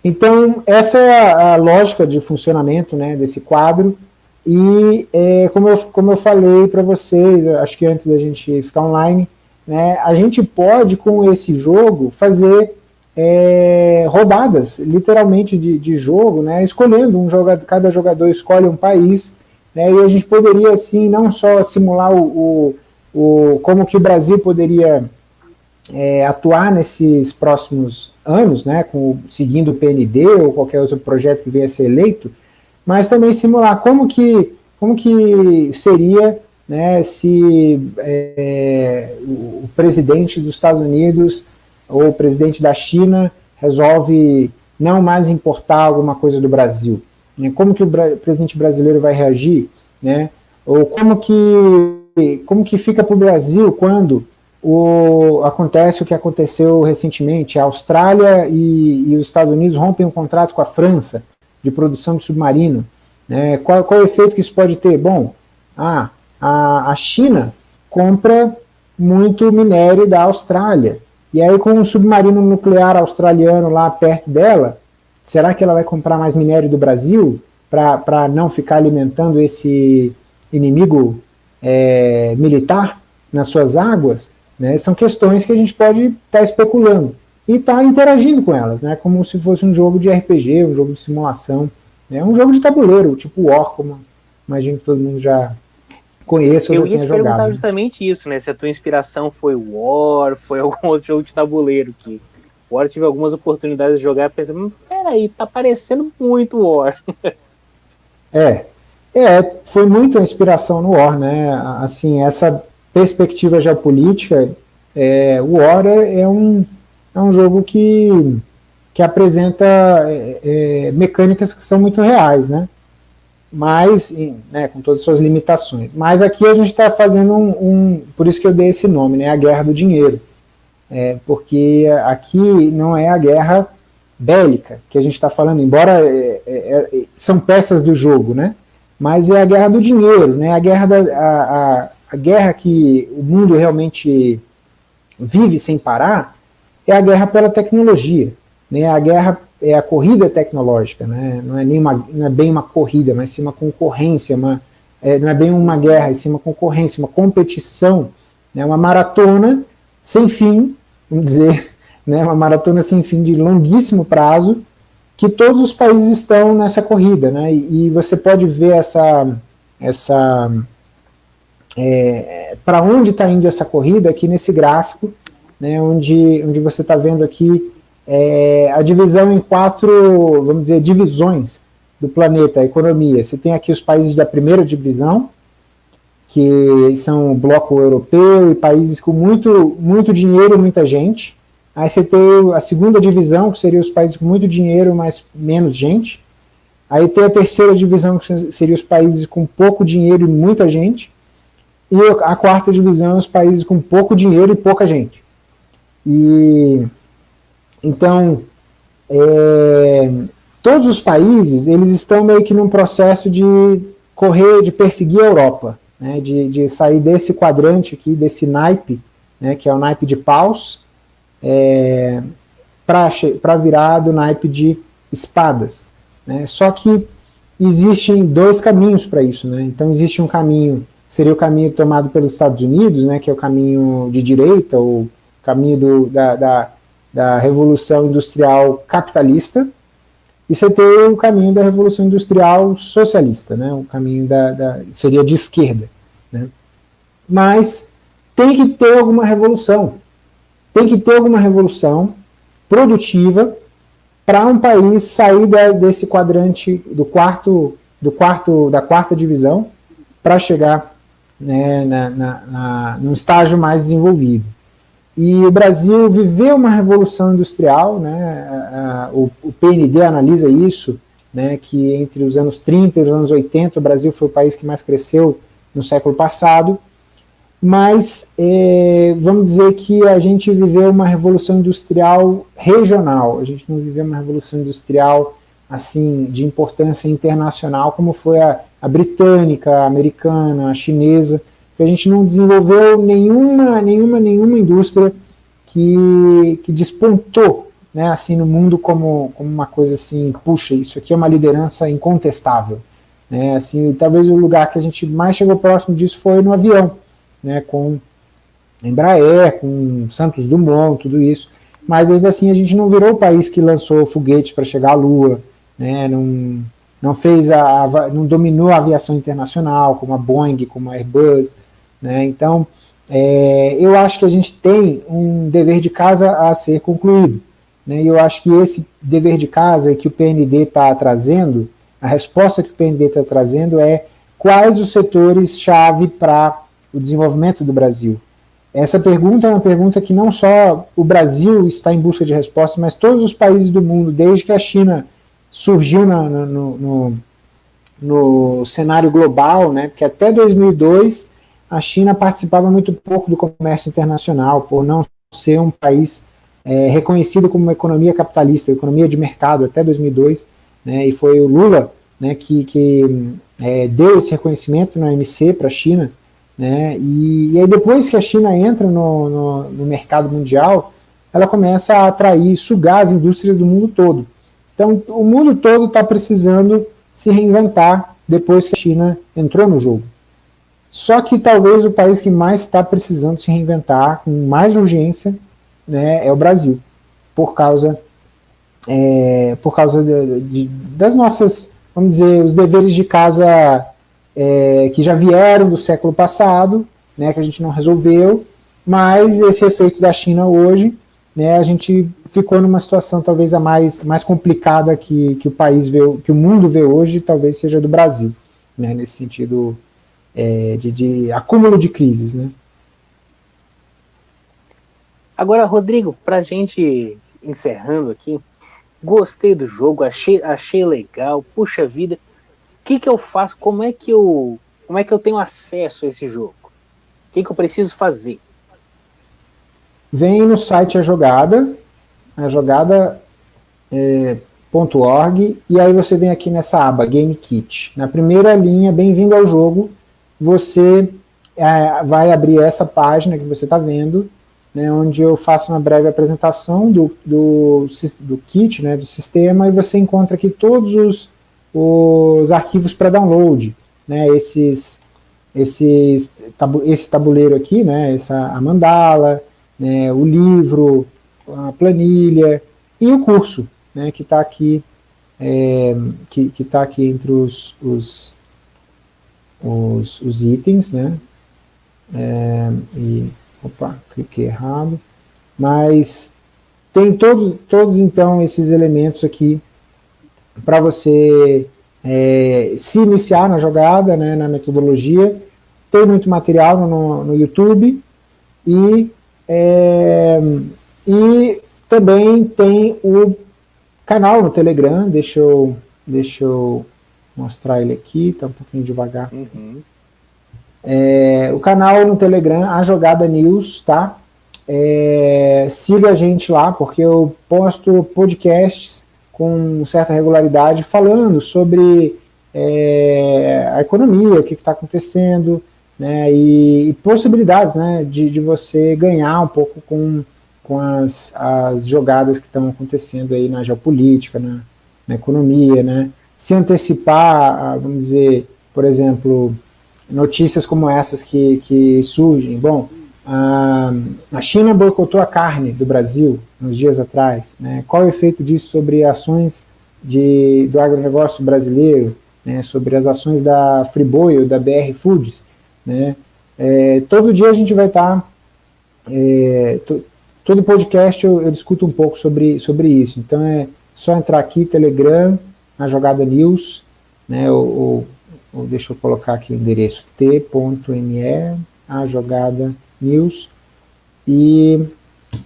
B: Então, essa é a lógica de funcionamento né, desse quadro, e é, como, eu, como eu falei para vocês, acho que antes da gente ficar online, né, a gente pode, com esse jogo, fazer é, rodadas, literalmente, de, de jogo, né, escolhendo um jogador, cada jogador escolhe um país, né, e a gente poderia, assim, não só simular o, o, o como que o Brasil poderia é, atuar nesses próximos anos, né, com, seguindo o PND ou qualquer outro projeto que venha a ser eleito, mas também simular como que, como que seria né, se é, o presidente dos Estados Unidos ou o presidente da China resolve não mais importar alguma coisa do Brasil. Né? Como que o presidente brasileiro vai reagir? Né? Ou como que, como que fica para o Brasil quando o, acontece o que aconteceu recentemente, a Austrália e, e, os Estados Unidos rompem um contrato com a França de produção de submarino. Né? Qual, qual é o efeito que isso pode ter? Bom, a, a China compra muito minério da Austrália, e aí com um submarino nuclear australiano lá perto dela, será que ela vai comprar mais minério do Brasil para não ficar alimentando esse inimigo é, militar nas suas águas? Né? São questões que a gente pode estar tá especulando e estar tá interagindo com elas, né? como se fosse um jogo de RPG, um jogo de simulação, né? um jogo de tabuleiro, tipo War, como imagino que todo mundo já conheço ou
A: eu ia te jogado. perguntar justamente isso, né? Se a tua inspiração foi War, foi algum outro jogo de tabuleiro que War tive algumas oportunidades de jogar e pensei, hum, peraí, tá parecendo muito War.
B: é, é, foi muito a inspiração no War, né? Assim, essa perspectiva geopolítica, é, o War é, um, é um jogo que, que apresenta é, é mecânicas que são muito reais, né? mas né, com todas as suas limitações. Mas aqui a gente está fazendo um, um, por isso que eu dei esse nome, né, a guerra do dinheiro, é, porque aqui não é a guerra bélica que a gente está falando, embora é, é, é, são peças do jogo, né, mas é a guerra do dinheiro, né, a guerra da, a, a guerra que o mundo realmente vive sem parar é a guerra pela tecnologia, né, a guerra é a corrida tecnológica, né? não, é nem uma, não é bem uma corrida, mas sim uma concorrência, uma, é, não é bem uma guerra, é sim uma concorrência, uma competição, né? uma maratona sem fim, vamos dizer, né? uma maratona sem fim de longuíssimo prazo, que todos os países estão nessa corrida, né? e, e você pode ver essa, essa é, para onde está indo essa corrida aqui nesse gráfico, né? onde, onde você está vendo aqui é, a divisão em quatro, vamos dizer, divisões do planeta, a economia. Você tem aqui os países da primeira divisão, que são o bloco europeu e países com muito, muito dinheiro e muita gente. Aí você tem a segunda divisão, que seria os países com muito dinheiro, mas menos gente. Aí tem a terceira divisão, que seria os países com pouco dinheiro e muita gente. E a quarta divisão, os países com pouco dinheiro e pouca gente. E então, é, todos os países, eles estão meio que num processo de correr, de perseguir a Europa, né, de, de sair desse quadrante aqui, desse naipe, né, que é o naipe de paus, é, para virar do naipe de espadas. Né, só que existem dois caminhos para isso. Né, então existe um caminho seria o caminho tomado pelos Estados Unidos, né, que é o caminho de direita, o caminho do, da, da, da Revolução Industrial Capitalista, e você tem o caminho da Revolução Industrial Socialista, né, o caminho da, da seria de esquerda. Né. Mas tem que ter alguma revolução, tem que ter alguma revolução produtiva para um país sair da, desse quadrante do quarto, do quarto, da quarta divisão para chegar né, na, na, na, num estágio mais desenvolvido. E o Brasil viveu uma revolução industrial, né, a, a, o, o, PND analisa isso, né, que entre os anos 30 e os anos 80 o Brasil foi o país que mais cresceu no século passado, mas é, vamos dizer que a gente viveu uma revolução industrial regional, a gente não viveu uma revolução industrial assim de importância internacional como foi a, a britânica, a americana, a chinesa, que a gente não desenvolveu nenhuma, nenhuma, nenhuma indústria que, que despontou né, assim, no mundo como, como uma coisa assim, puxa, isso aqui é uma liderança incontestável. Né, assim, talvez o lugar que a gente mais chegou próximo disso foi no avião, né, com Embraer, com Santos Dumont, tudo isso, mas ainda assim a gente não virou o país que lançou foguete para chegar à Lua, né, não, não fez a, não dominou a aviação internacional, como a Boeing, como a Airbus, né, então é, eu acho que a gente tem um dever de casa a ser concluído, né, e eu acho que esse dever de casa que o PND está trazendo, a resposta que o PND está trazendo é quais os setores-chave para o desenvolvimento do Brasil? Essa pergunta é uma pergunta que não só o Brasil está em busca de resposta, mas todos os países do mundo, desde que a China surgiu na, no, no, no, cenário global, né, porque até 2002 a China participava muito pouco do comércio internacional, por não ser um país é, reconhecido como uma economia capitalista, economia de mercado até 2002, né, e foi o Lula né, que, que é, deu esse reconhecimento na OMC para a China, né? E, e, aí depois que a China entra no, no, no, mercado mundial, ela começa a atrair, sugar as indústrias do mundo todo. Então o mundo todo está precisando se reinventar depois que a China entrou no jogo. Só que talvez o país que mais está precisando se reinventar com mais urgência né, é o Brasil, por causa, é, por causa de, de, das nossas, vamos dizer, os deveres de casa é, que já vieram do século passado, né, que a gente não resolveu, mas esse efeito da China hoje, né, a gente ficou numa situação talvez a mais, mais complicada que, que o país vê, que o mundo vê hoje, talvez seja do Brasil, né, nesse sentido é, de, de acúmulo de crises. Né.
A: Agora, Rodrigo, para a gente encerrando aqui, gostei do jogo, achei, achei legal, puxa vida, que, que eu faço? Como é que eu, como é que eu tenho acesso a esse jogo? O que, que eu preciso fazer?
B: Vem no site A Jogada, a jogada é, e aí você vem aqui nessa aba Game Kit. Na primeira linha, bem-vindo ao jogo, você é, vai abrir essa página que você está vendo, né, onde eu faço uma breve apresentação do, do, do kit, né, do sistema, e você encontra aqui todos os os arquivos para download, né, esses, esses, tabu, esse tabuleiro aqui, né, essa, a mandala, né, o livro, a planilha e o curso, né, que está aqui, é, que está aqui entre os, os, os, os itens, né, é, e, opa, cliquei errado, mas tem todos, todos então esses elementos aqui para você é, se iniciar na jogada, né, na metodologia. Tem muito material no, no YouTube e, é, e também tem o canal no Telegram, deixa eu, deixa eu mostrar ele aqui, está um pouquinho devagar. Uhum. É, o canal no Telegram, a Jogada News, tá? É, siga a gente lá, porque eu posto podcasts com certa regularidade falando sobre é, a economia, o que está acontecendo, né, e, e, possibilidades né, de, de você ganhar um pouco com, com as, as jogadas que estão acontecendo aí na geopolítica, na, na economia, né, se antecipar, vamos dizer, por exemplo, notícias como essas que, que surgem. Bom, a, a China boicotou a carne do Brasil uns dias atrás. Né? Qual o efeito disso sobre ações de, do agronegócio brasileiro, né? sobre as ações da Friboi ou da BR Foods? Né? É, todo dia a gente vai estar... Tá, é, todo podcast eu, eu, discuto um pouco sobre, sobre isso. Então é só entrar aqui, Telegram, na Jogada News, né, ou, ou deixa eu colocar aqui o endereço t.me, a Jogada News, e,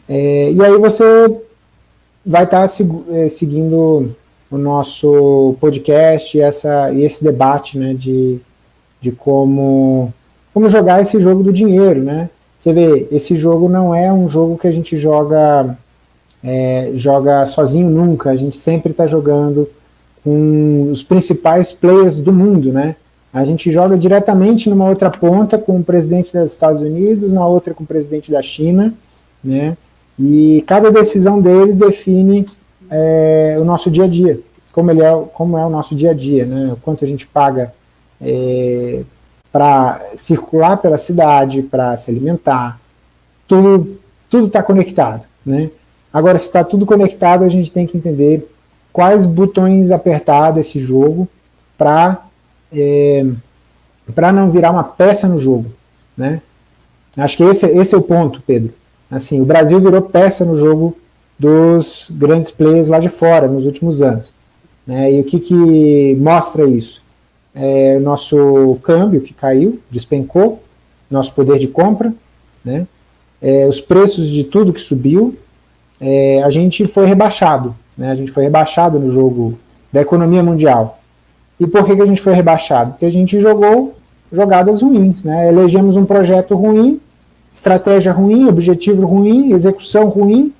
B: é, e aí você vai estar tá é, seguindo o nosso podcast e, essa, e esse debate né, de, de como, como jogar esse jogo do dinheiro, né? Você vê, esse jogo não é um jogo que a gente joga, é, joga sozinho nunca, a gente sempre está jogando com os principais players do mundo, né? A gente joga diretamente numa outra ponta com o presidente dos Estados Unidos, na outra com o presidente da China, né? E cada decisão deles define é, o nosso dia a dia, como, ele é, como é o nosso dia a dia, né? O quanto a gente paga é, para circular pela cidade, para se alimentar, tudo está conectado, né? Agora, se está tudo conectado, a gente tem que entender quais botões apertar desse jogo para é, não virar uma peça no jogo, né? Acho que esse, esse é o ponto, Pedro. Assim, o Brasil virou peça no jogo dos grandes players lá de fora nos últimos anos. Né? E o que, que mostra isso? É, o nosso câmbio que caiu, despencou, nosso poder de compra, né, é, os preços de tudo que subiu, é, a gente foi rebaixado, né, a gente foi rebaixado no jogo da economia mundial. E por que, que a gente foi rebaixado? Porque a gente jogou jogadas ruins, né, elegemos um projeto ruim, estratégia ruim, objetivo ruim, execução ruim,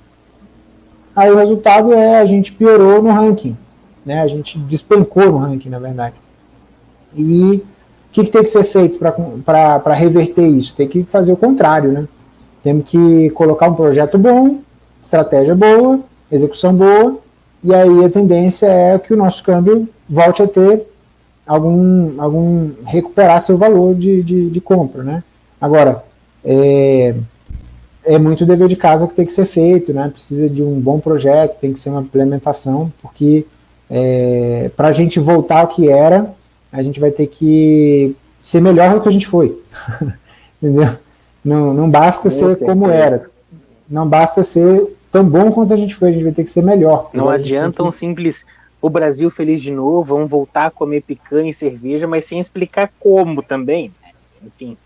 B: aí o resultado é a gente piorou no ranking, né, a gente despencou no ranking, na verdade. E o que, que tem que ser feito para reverter isso? Tem que fazer o contrário, né? Temos que colocar um projeto bom, estratégia boa, execução boa, e aí a tendência é que o nosso câmbio volte a ter algum, algum recuperar seu valor de, de, de compra, né? Agora, é, é muito dever de casa que tem que ser feito, né? Precisa de um bom projeto, tem que ser uma implementação, porque é, para a gente voltar ao que era, a gente vai ter que ser melhor do que a gente foi. Entendeu? Não, não basta ser como era. Não basta ser tão bom quanto a gente foi, a gente vai ter que ser melhor.
A: Não adianta um simples o Brasil feliz de novo, vamos voltar a comer picanha e cerveja, mas sem explicar como também. Né? Enfim.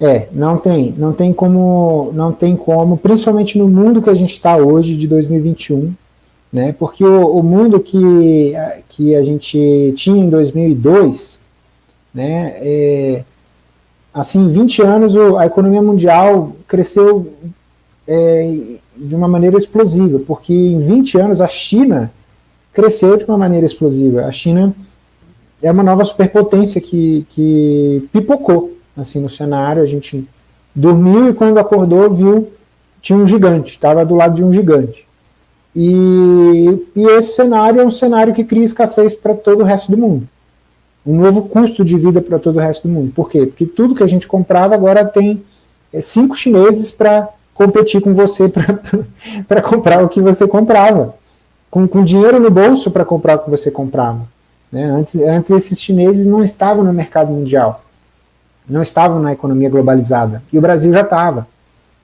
B: É, não tem, não tem como, não tem como, principalmente no mundo que a gente está hoje, de 2021, né? Porque o, o, mundo que, que a gente tinha em 2002, né, é, assim, em 20 anos a economia mundial cresceu é, de uma maneira explosiva, porque em 20 anos a China cresceu de uma maneira explosiva. A China é uma nova superpotência que, que pipocou assim, no cenário, a gente dormiu e quando acordou viu, tinha um gigante, estava do lado de um gigante. E, e esse cenário é um cenário que cria escassez para todo o resto do mundo. Um novo custo de vida para todo o resto do mundo. Por quê? Porque tudo que a gente comprava agora tem é, cinco chineses para competir com você para comprar o que você comprava. Com, com dinheiro no bolso para comprar o que você comprava. Né? Antes, antes esses chineses não estavam no mercado mundial. Não estavam na economia globalizada. E o Brasil já estava.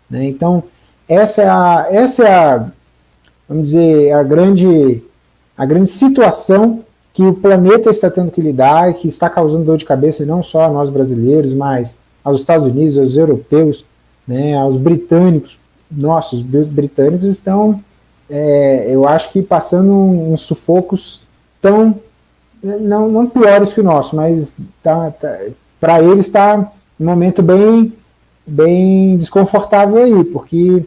B: Né? Então, essa é a, essa é a vamos dizer, a grande, a grande situação que o planeta está tendo que lidar e que está causando dor de cabeça não só a nós brasileiros, mas aos Estados Unidos, aos europeus, né, aos britânicos. Nossa, os britânicos estão, é, eu acho que passando uns sufocos tão, não, não piores que o nosso, mas tá, tá para eles está um momento bem, bem desconfortável aí, porque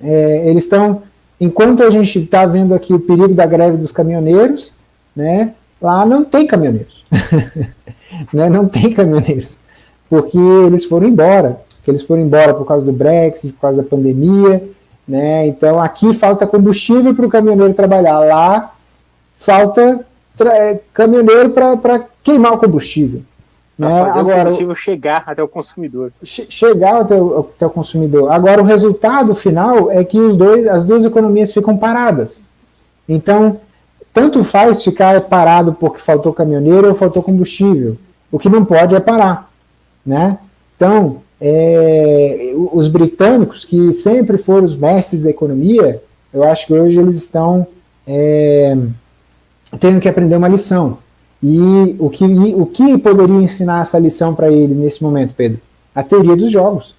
B: é, eles estão Enquanto a gente está vendo aqui o perigo da greve dos caminhoneiros, né, lá não tem caminhoneiros. né, não tem caminhoneiros. Porque eles foram embora. Eles foram embora por causa do Brexit, por causa da pandemia. Né, então aqui falta combustível para o caminhoneiro trabalhar. Lá falta é, caminhoneiro para queimar o combustível.
A: Né? Fazer Agora, o combustível chegar até o consumidor.
B: Chegar até o, até o consumidor. Agora, o resultado final é que os dois, as duas economias ficam paradas. Então, tanto faz ficar parado porque faltou caminhoneiro ou faltou combustível. O que não pode é parar. Né? Então, é, os britânicos, que sempre foram os mestres da economia, eu acho que hoje eles estão é, tendo que aprender uma lição. E o que, o que poderia ensinar essa lição para eles nesse momento, Pedro? A teoria dos jogos.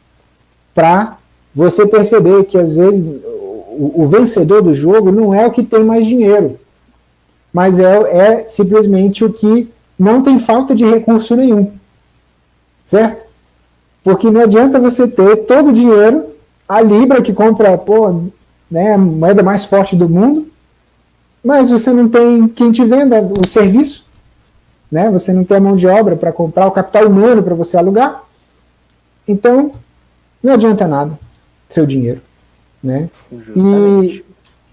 B: Para você perceber que às vezes o, o, vencedor do jogo não é o que tem mais dinheiro, mas é, é simplesmente o que não tem falta de recurso nenhum. Certo? Porque não adianta você ter todo o dinheiro, a Libra que compra pô, né, a moeda mais forte do mundo, mas você não tem quem te venda o serviço né? Você não tem a mão de obra para comprar o capital humano para você alugar. Então, não adianta nada seu dinheiro, né? E,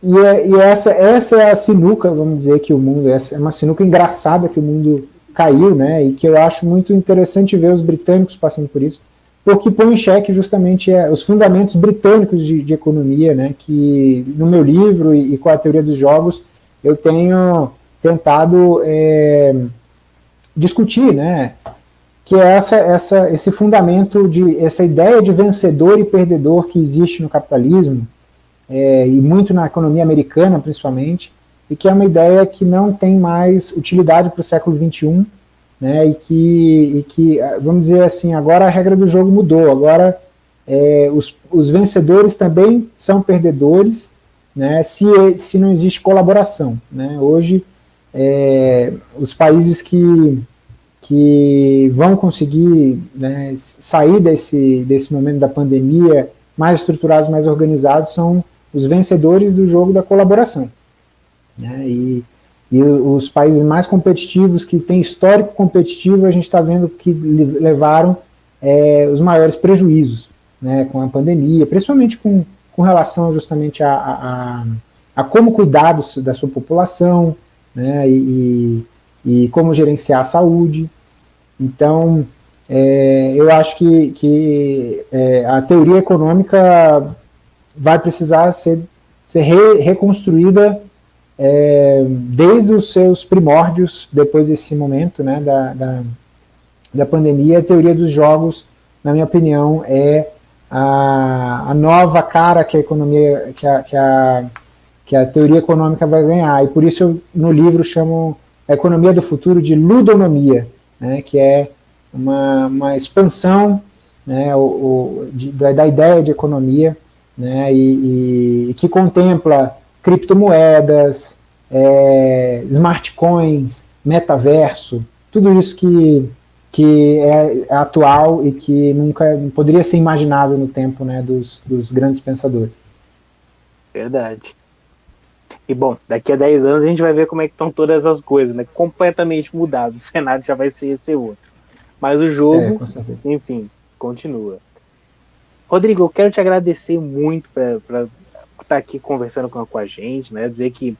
B: e, é, e, essa, essa é a sinuca, vamos dizer, que o mundo, essa é uma sinuca engraçada que o mundo caiu, né? E que eu acho muito interessante ver os britânicos passando por isso, porque põe em xeque justamente é, os fundamentos britânicos de, de, economia, né? Que no meu livro e, e, com a teoria dos jogos eu tenho tentado é, discutir, né? Que é essa, essa, esse fundamento de essa ideia de vencedor e perdedor que existe no capitalismo é, e muito na economia americana, principalmente, e que é uma ideia que não tem mais utilidade para o século XXI, né? E que, e que, vamos dizer assim, agora a regra do jogo mudou. Agora é, os, os vencedores também são perdedores, né? Se, se não existe colaboração, né? Hoje é, os países que, que vão conseguir né, sair desse, desse momento da pandemia mais estruturados, mais organizados, são os vencedores do jogo da colaboração. Né, e, e os países mais competitivos, que têm histórico competitivo, a gente está vendo que levaram é, os maiores prejuízos né, com a pandemia, principalmente com, com relação justamente a, a, a como cuidar da sua população, né, e, e como gerenciar a saúde. Então, é, eu acho que, que é, a teoria econômica vai precisar ser, ser re, reconstruída é, desde os seus primórdios, depois desse momento né, da, da, da, pandemia. A teoria dos jogos, na minha opinião, é a, a nova cara que a economia, que a, que a que a teoria econômica vai ganhar. E por isso eu, no livro chamo a economia do futuro de ludonomia, né, que é uma, uma expansão né, o, o de, da, ideia de economia né, e, e, que contempla criptomoedas, é, smart coins, metaverso, tudo isso que, que é, é atual e que nunca poderia ser imaginado no tempo né, dos, dos grandes pensadores.
A: Verdade. E bom, daqui a 10 anos a gente vai ver como é que estão todas as coisas, né? Completamente mudado. O cenário já vai ser esse outro. Mas o jogo, é, enfim, continua. Rodrigo, eu quero te agradecer muito por estar tá aqui conversando com, com a gente, né? Dizer que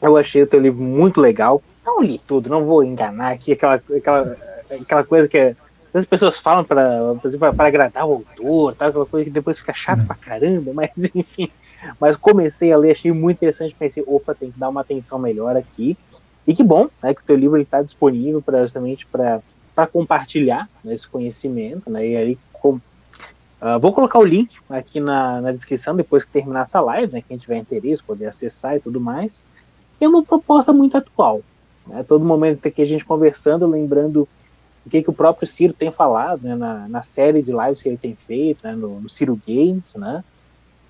A: eu achei o teu livro muito legal. Não li tudo, não vou enganar aqui, aquela, aquela, aquela coisa que é as pessoas falam para agradar o autor, tá? aquela coisa que depois fica chato pra caramba, mas enfim. Mas comecei a ler, achei muito interessante, pensei, opa, tem que dar uma atenção melhor aqui. E que bom né, que o teu livro está disponível pra, justamente para compartilhar né, esse conhecimento. Né, e aí, com, uh, vou colocar o link aqui na, na descrição depois que terminar essa live, né, quem tiver interesse, poder acessar e tudo mais. É uma proposta muito atual. Né, todo momento que a gente conversando, lembrando o que, que o próprio Ciro tem falado né, na, na série de lives que ele tem feito, né, no, no Ciro Games, né,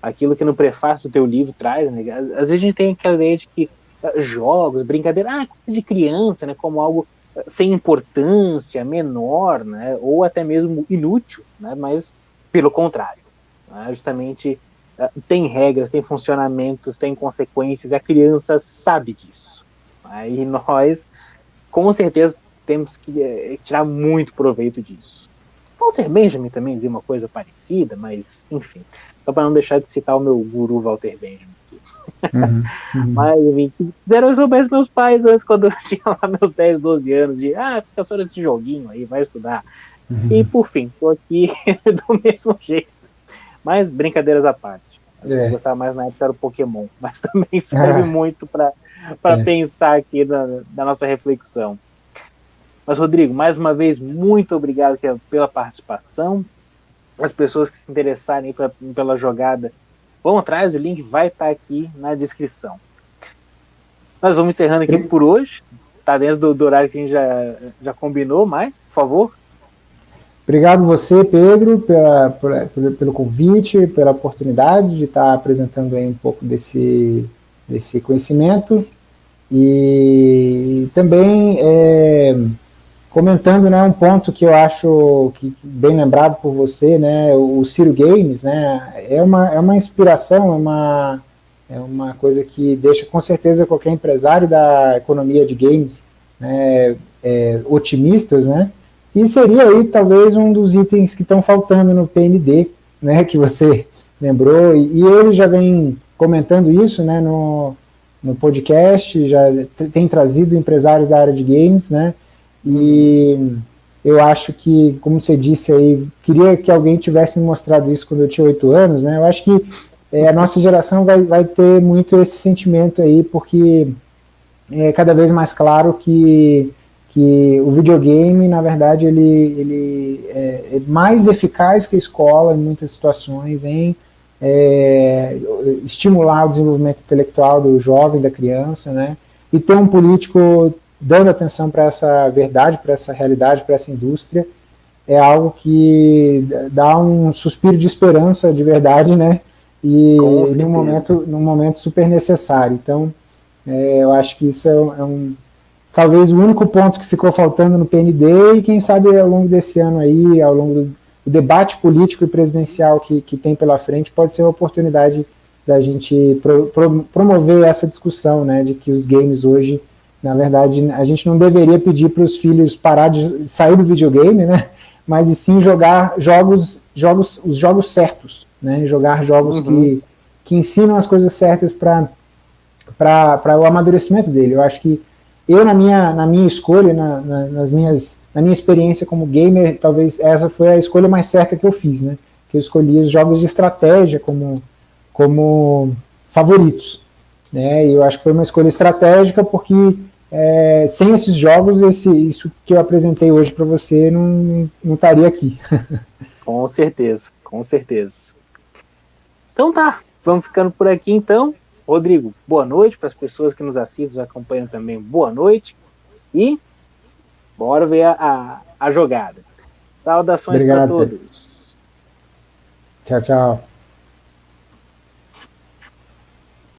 A: aquilo que no prefácio do teu livro traz, né, às, às, vezes a gente tem aquela ideia de que uh, jogos, brincadeira, ah, coisa de criança, né, como algo uh, sem importância, menor, né, ou até mesmo inútil, né, mas pelo contrário, né, justamente uh, tem regras, tem funcionamentos, tem consequências, a criança sabe disso. Né, e nós, com certeza, temos que é, tirar muito proveito disso. Walter Benjamin também dizia uma coisa parecida, mas enfim, só para não deixar de citar o meu guru Walter Benjamin. Uhum, uhum. Mas, enfim, quiseram eu soubesse meus pais antes, quando eu tinha lá meus 10, 12 anos, de, ah, fica só nesse joguinho aí, vai estudar. Uhum. E, por fim, tô aqui do mesmo jeito. Mas, brincadeiras à parte. É. Eu gostava mais na época era o Pokémon, mas também serve ah. muito para é. pensar aqui na, na nossa reflexão. Mas, Rodrigo, mais uma vez, muito obrigado pela participação. As pessoas que se interessarem pela, pela jogada, vão atrás, o link vai estar aqui na descrição. Nós vamos encerrando aqui por hoje. Está dentro do, do, horário que a gente já, já combinou, mas, por favor.
B: Obrigado você, Pedro, pela, pela, pelo convite, pela oportunidade de estar apresentando aí um pouco desse, desse conhecimento. E também é, comentando né, um ponto que eu acho que, bem lembrado por você, né, o Ciro Games, né, é uma, é uma inspiração, é uma, é uma coisa que deixa com certeza qualquer empresário da economia de games né, é, otimistas, né, e seria aí talvez um dos itens que estão faltando no PND, né, que você lembrou, e, e ele já vem comentando isso, né, no, no podcast, já tem trazido empresários da área de games, né, e eu acho que, como você disse aí, queria que alguém tivesse me mostrado isso quando eu tinha oito anos, né? Eu acho que é, a nossa geração vai, vai ter muito esse sentimento aí, porque é cada vez mais claro que, que o videogame, na verdade, ele, ele é, é mais eficaz que a escola em muitas situações em é, estimular o desenvolvimento intelectual do jovem, da criança, né? E ter um político dando atenção para essa verdade, para essa realidade, para essa indústria, é algo que dá um suspiro de esperança de verdade, né? E num momento, num momento super necessário. Então, é, eu acho que isso é um, é um, talvez o único ponto que ficou faltando no PND e quem sabe ao longo desse ano aí, ao longo do, do debate político e presidencial que, que tem pela frente, pode ser uma oportunidade da gente pro, pro, promover essa discussão, né, de que os games hoje na verdade, a gente não deveria pedir para os filhos parar de sair do videogame, né? Mas e sim jogar jogos, jogos, os jogos certos, né? Jogar jogos uhum. que, que ensinam as coisas certas para o amadurecimento dele. Eu acho que eu na minha na minha escolha, na, na, nas minhas na minha experiência como gamer, talvez essa foi a escolha mais certa que eu fiz, né? Que eu escolhi os jogos de estratégia como como favoritos, né? E eu acho que foi uma escolha estratégica porque é, sem esses jogos, esse, isso que eu apresentei hoje para você não, não estaria aqui.
A: com certeza, com certeza. Então tá, vamos ficando por aqui então. Rodrigo, boa noite para as pessoas que nos assistem, nos acompanham também, boa noite. E bora ver a, a, a jogada. Saudações para todos.
B: Tchau, tchau.